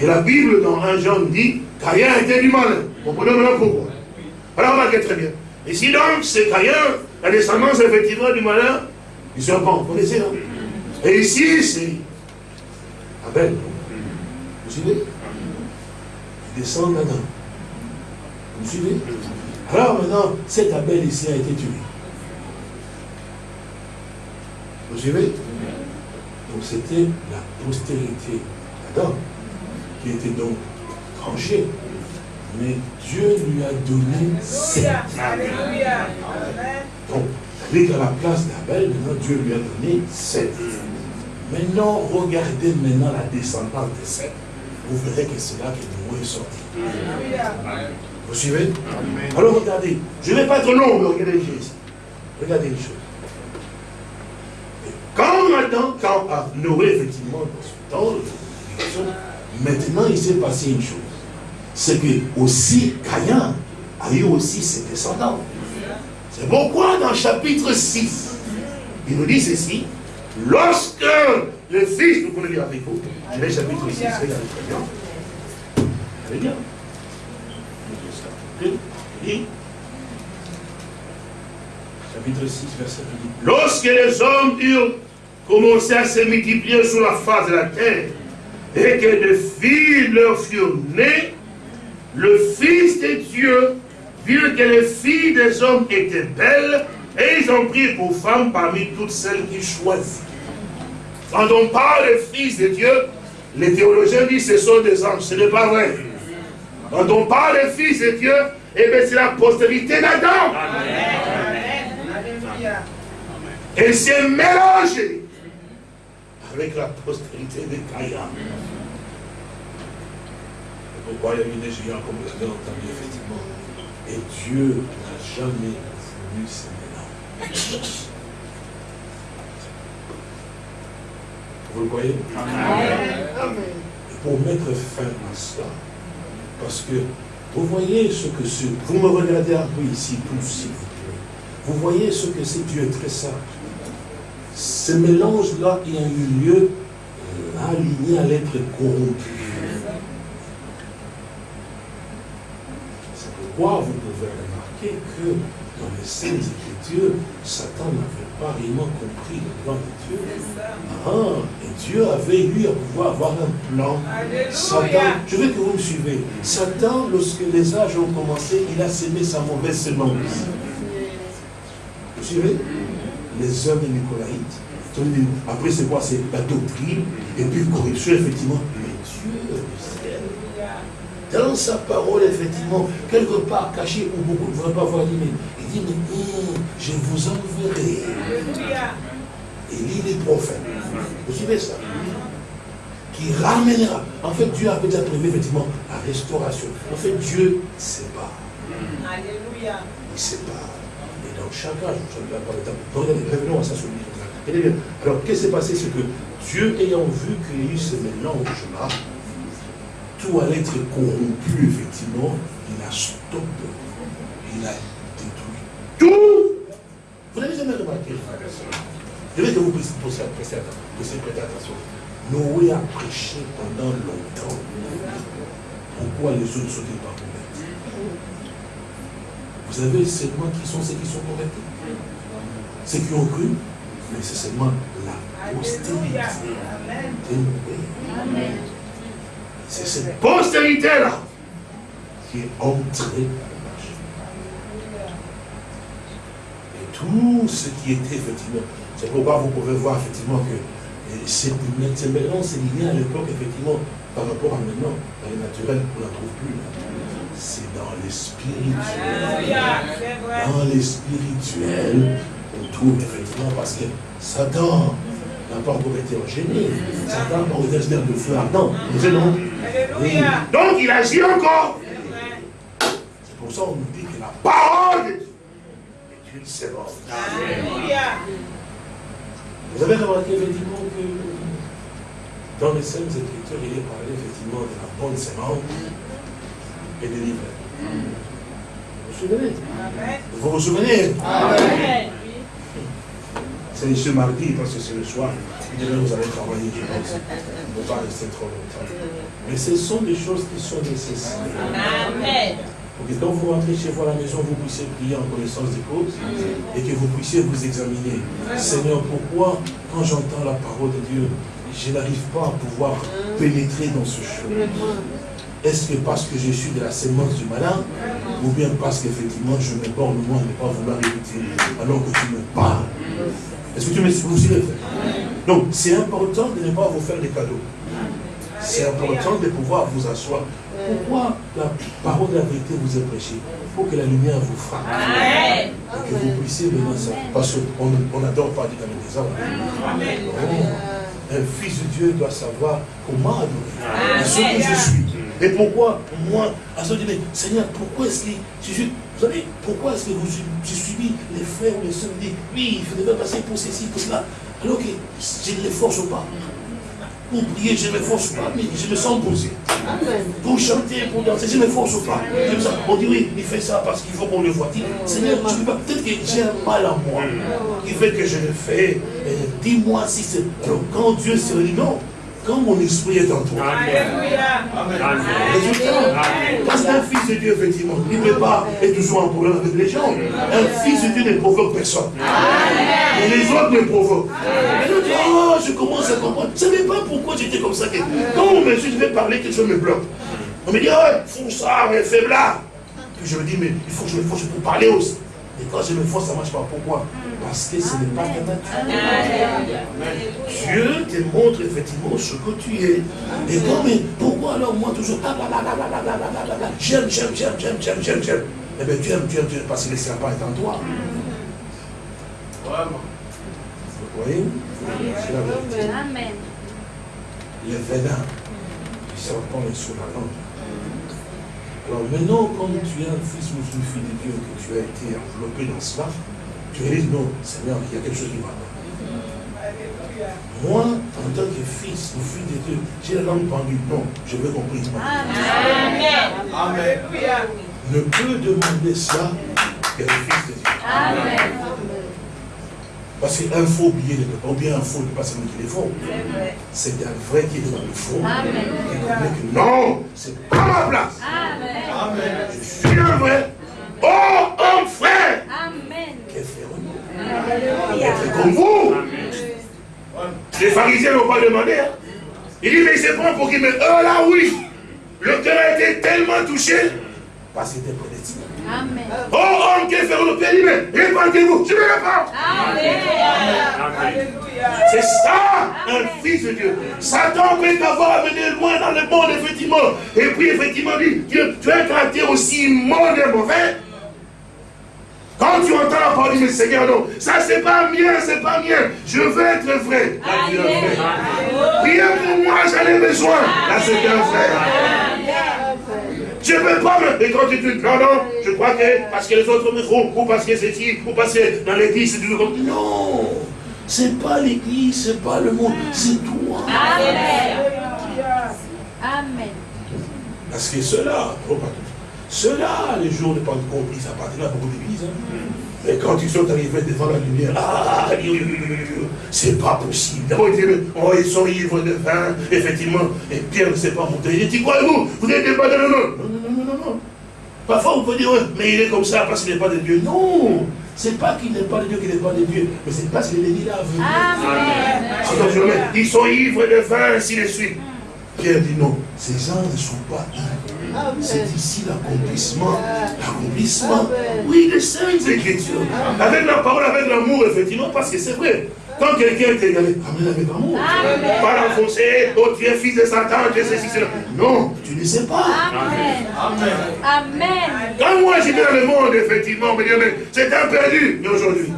Et la Bible dans 1 Jean dit, Caïn était du mal. Comprenez maintenant pourquoi. Alors remarquez très bien. Et si donc c'est Caïn, la descendance effectivement du malin, du serpent, vous connaissez, non Et ici, c'est Abel. Vous suivez Il descend d'Adam. Vous suivez Alors maintenant, cet Abel ici a été tué. Vous suivez Donc c'était la postérité d'Adam qui était donc tranchée mais Dieu lui a donné sept. Donc, avec à la place d'Abel, maintenant Dieu lui a donné sept. Maintenant, regardez maintenant la descendance de sept. Vous verrez que c'est là que Noé est sorti. Vous suivez? Alors regardez, je ne vais pas être long, mais regardez Jésus. Regardez une chose. quand maintenant, quand Noé, effectivement, dans son temps, maintenant il s'est passé une chose c'est que aussi Caïn a eu aussi ses descendants. C'est pourquoi dans chapitre 6, il nous dit ceci, lorsque le fils, vous vous, je vais chapitre 6, regardez très bien. Bien. Chapitre 6, verset 1. Lorsque les hommes eurent commencé à se multiplier sur la face de la terre, et que des filles leur furent nées, le Fils de Dieu vit que les filles des hommes étaient belles, et ils ont pris pour femmes parmi toutes celles qu'ils choisissent. Quand on parle des fils de Dieu, les théologiens disent que ce sont des anges. Ce n'est pas vrai. Quand on parle des fils de Dieu, eh bien c'est la postérité d'Adam. Elle s'est mélangée avec la postérité de Caïn. Pourquoi il y a eu des géants comme vous avez entendu, effectivement. Et Dieu n'a jamais voulu ce mélange. Vous le voyez. Pour mettre fin à cela, parce que vous voyez ce que c'est. Vous me regardez un peu ici, tous, s'il vous plaît. Vous voyez ce que c'est Dieu très sage. Ce mélange-là qui a eu lieu euh, aligné à l'être corrompu. C'est pourquoi vous pouvez remarquer que dans les Saintes Écritures, Satan n'avait pas réellement compris le plan de Dieu. Ah, et Dieu avait eu à pouvoir avoir un plan. Satan, je veux que vous me suivez. Satan, lorsque les âges ont commencé, il a semé sa mauvaise semence. Vous suivez? Les hommes des Nicolaïtes. Après, c'est quoi? C'est la doctrine, et puis corruption, effectivement. Mais Dieu dans sa parole, effectivement, quelque part caché où beaucoup ne voudraient pas voir, mais dit, mais je vous enverrai. Il lit les prophètes. Vous suivez ça? Qui ramènera. En fait, Dieu avait déjà prévu effectivement la restauration. En fait, Dieu sépare. Alléluia. Il sépare. Et dans chaque âge, je ne vais pas le Regardez, revenons à ça sur le Alors, qu'est-ce qui s'est passé? C'est que Dieu, ayant vu qu'il y a eu ce mélange-là, tout allait être corrompu, effectivement, il a stoppé, il a tout. Vous n'avez jamais remarqué, Je que vous puissiez prêter attention. Noé a prêché pendant longtemps. Pourquoi les autres ne sont pas convertis? Vous avez seulement qui sont ceux qui sont convertis? Ceux qui ont cru, mais c'est seulement la postérité. C'est cette postérité-là qui est entrée Et tout ce qui était effectivement, c'est pourquoi vous pouvez voir effectivement que ces mélange, c'est lié à l'époque, effectivement, par rapport à maintenant, dans les naturels, on n'en trouve plus. C'est dans les spirituels. Dans les spirituels, on trouve effectivement, parce que Satan n'a pas encore été enchaîné. Satan n'a pas été de feu ardent. non? Donc il agit encore. C'est pour ça qu'on nous dit que la parole de Dieu Vous avez remarqué effectivement que dans les scènes Écritures, il est parlé effectivement de la bonne sémence et de l'ivraie. Vous vous souvenez? Vous vous souvenez? Amen. C'est ce mardi parce que c'est le soir. Demain, vous allez travailler, je pense. Ne pas rester trop longtemps. Mais ce sont des choses qui sont nécessaires. Amen. Pour que quand vous rentrez chez vous à la maison, vous puissiez prier en connaissance des causes et que vous puissiez vous examiner. Seigneur, pourquoi, quand j'entends la parole de Dieu, je n'arrive pas à pouvoir pénétrer dans ce chemin? Est-ce que parce que je suis de la sémence du malin ou bien parce qu'effectivement je me borne moi ne pas vouloir écouter alors que tu me parles? Est-ce que tu me suis Donc, c'est important de ne pas vous faire des cadeaux. C'est important de pouvoir vous asseoir. Pourquoi la parole de la vérité vous est prêchée? Pour que la lumière vous frappe. Et que vous puissiez venir ça. Parce qu'on n'adore pas avec des hommes. Un fils de Dieu doit savoir comment adorer. Ce que je suis. Et pourquoi moi, à ce mais Seigneur, pourquoi est-ce que je suis vous savez, pourquoi est-ce que vous, j'ai suivi les frères ou les soeurs me disent, oui, il devez passer pour ceci, pour cela, alors que je ne les force pas? Pour prier, je ne me force pas, mais je me sens posé. Pour chanter, pour danser, je ne me force pas. On dit oui, il fait ça parce qu'il faut qu'on le voit. Seigneur, tu peux pas. Peut-être que j'ai un mal en moi qui fait que je le fais. Dis-moi si c'est. Quand Dieu se dit non, quand mon esprit est en toi. Amen. Parce qu'un fils de Dieu, effectivement, il ne peut pas être toujours en problème avec les gens. Un fils de Dieu ne provoque personne. Et les autres me provoquent. Et nous oh, je commence à comprendre. Je ne savais pas pourquoi j'étais comme ça. Quand on me dit, je vais parler, quelque chose me bloque. On me dit, oh, fou ça, mais faiblard. Puis je me dis, mais il faut que je me force pour parler aussi. Et quand je me force, ça ne marche pas. Pourquoi? Parce que ce n'est pas ta nature. Dieu te montre effectivement ce que tu es. Et quand, mais pourquoi alors moi toujours J'aime, j'aime, j'aime, j'aime, j'aime, j'aime, j'aime. Eh bien, tu aimes, tu aimes, tu aimes, parce que le serpent est en toi. Vraiment. Vous voyez C'est la vérité. Amen. Le venin du serpent est sur la langue. Alors maintenant, comme tu es un fils ou une fille de Dieu, que tu as été enveloppé dans cela, tu dis non, Seigneur, il y a quelque chose qui va pas. Moi, en tant que fils ou fille de Dieu, j'ai la langue pendue. Non, je veux compris. Amen. Amen. Ne peut demander ça qu'un fils de Dieu. Amen. Parce qu'un faux billet ne peut pas, ou bien un faux ne peut pas seulement qu'il est faux. C'est un vrai qui est dans le faux. Amen. non, c'est pas ma place. Amen. Je suis un vrai. Oh, homme frère. Amen. Être comme vous. Les pharisiens n'ont pas demandé. Hein. Il dit, mais c'est bon pour qui Mais oh là, oui. Le cœur a été tellement touché. Parce qu'il était prédestiné. Amen. Oh homme, que ferons-nous Pierre dit, mais répandez-vous. Je me répands. Amen. C'est ça, un fils de Dieu. Satan peut t'avoir amené loin dans le monde, effectivement. Et puis, effectivement, dit, tu, tu as un caractère aussi immonde et mauvais. Quand tu entends la parole, mais Seigneur, non, ça c'est pas mien, c'est pas mien. Je veux être vrai. Priez pour moi, j'en ai besoin. Là, c'est un frère. Je ne veux pas me... Et quand tu dis, non, non, je crois que parce que les autres me font, ou parce que c'est ci, ou parce que dans l'église, c'est tout comme... Non, c'est pas l'église, c'est pas le monde, c'est toi. Amen. Amen. Parce que cela, oh, cela, les jours de Pentecôte, ils appartiennent à beaucoup d'églises. Hein. Mais quand ils sont arrivés devant la lumière, ah, c'est pas possible. D'abord, ils disaient, oh, ils sont ivres de vin, effectivement. Et Pierre ne s'est pas monté. Il dit, quoi, vous Vous n'êtes pas de non, non, non, non, non, non. Parfois, on peut dire, mais il est comme ça parce qu'il n'est pas de Dieu. Non c'est pas qu'il n'est pas de Dieu, qu'il n'est pas de Dieu, mais c'est parce qu'il est dit là. Amen. Ils sont ivres de vin, ainsi de suite. Pierre dit non, ces gens ne sont pas ivres. C'est ici l'accomplissement, l'accomplissement, oui, des saintes écritures. Avec la parole, avec l'amour, effectivement, parce que c'est vrai. Quand quelqu'un est égalé, amène avec amour. Pas l'enfoncer, oh tu es fils de Satan, tu es ceci, cela. Non, tu ne sais pas. Amen. Amen. Quand moi j'étais dans le monde, effectivement, on me disait, mais c'est un perdu. Mais aujourd'hui.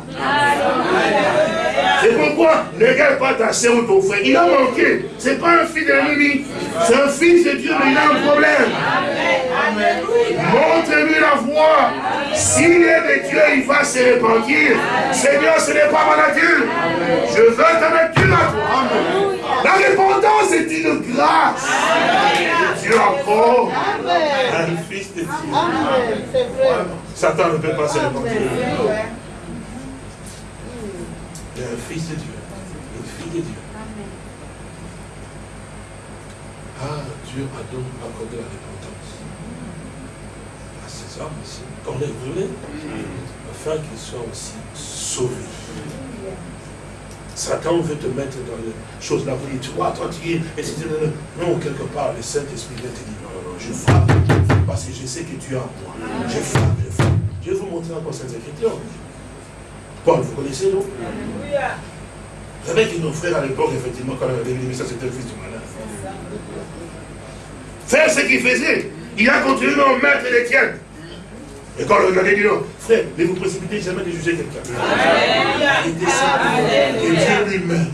C'est pourquoi ne regarde pas ta soeur ou ton frère. Il a manqué. Ce n'est pas un fils de l'ennemi. C'est un fils de Dieu, mais il a un problème. Montre-lui la voie. S'il est de Dieu, il va se repentir. Seigneur, ce n'est pas ma nature. Je veux ta nature à toi. La repentance est une grâce. Dieu encore un fils de Dieu. Satan ne peut pas se repentir un fils de Dieu, une fille de Dieu. Ah, Dieu a donc accordé la repentance à ces hommes ici, comme les brûlés, afin qu'ils soient aussi sauvés. Satan veut te mettre dans les choses là, vous tu vois, toi tu es, non, quelque part, le Saint-Esprit vient te dire, non, non, non, je frappe, parce que je sais que tu es en moi. Je frappe, je frappe. Je vais vous montrer encore cette écriture. Paul, vous connaissez, non? Vous savez que nos frères à l'époque, effectivement, quand on avait dit, mais ça c'était le fils du malin. Faire ce qu'il faisait. Il a continué à mettre les tiens. Et quand on a dit non, frère, ne vous précipitez jamais de juger quelqu'un. Et Dieu lui-même.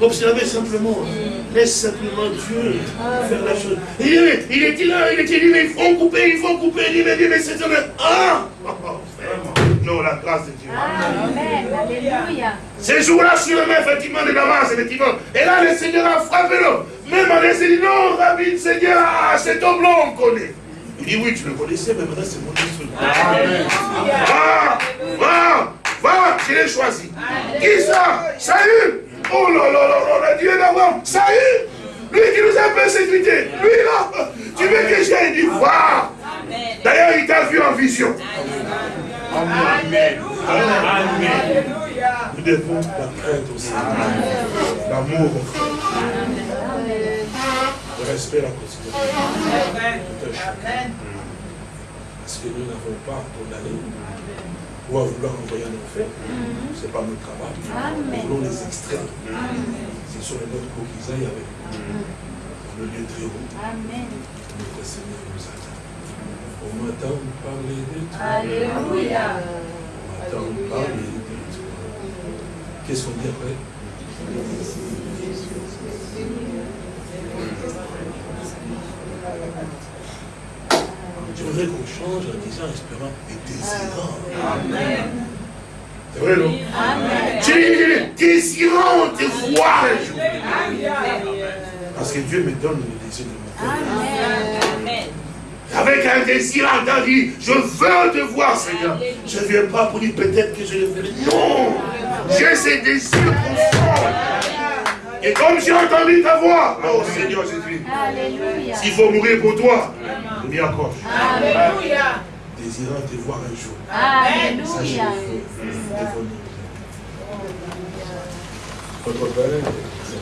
Observez simplement. Laisse simplement Dieu faire la chose. Il, il était là, il était dit, mais il faut couper, il faut couper. Il dit, mais, mais c'est un... Ah *laughs* non, la grâce de Dieu. Amen. Alléluia. Ces jours-là, sur le même, effectivement, de Damas, effectivement. Et là, le Seigneur a frappé l'homme. Même en dit, non, Rabbi, le Seigneur, ah, cet homme blanc, on connaît. Il dit, oui, tu le connaissais, mais maintenant, c'est mon instrument. Va, va, va, je l'ai choisi. Qui ça Saül. Oh là là là là, le Dieu d'avant. Saül. Lui qui nous a persécutés. Lui là. Tu veux que j'aille Il dit, va. D'ailleurs, il t'a vu en vision. Amen. Amen. Nous devons la crainte aussi. L'amour. Le respect, la considération. Parce que nous n'avons pas condamné ou à vouloir envoyer un enfer. Ce n'est pas notre travail. Nous voulons les extraits. Ce sont les nôtres pour qu'ils aillent avec nous. Le lieu très haut. Notre Seigneur nous attend. On m'attend parler de toi. Alléluia. On m'attend parler de toi. Qu'est-ce qu'on dit après? Je voudrais qu'on change en disant, espérant et désirant. Amen. C'est vrai, non? Amen. Désirant te voir un jour. Parce que Dieu me donne le désir de mon cœur. Amen. Avec un désir ardent, dit, je veux te voir, Seigneur. Je ne viens pas pour dire peut-être que je le ferai. Non J'ai ce désir profond. Et comme j'ai entendu ta voix, oh Seigneur Jésus. S'il faut mourir pour toi, je m'y accroche. Alléluia. Désirant te voir un jour. Alléluia. Votre Père,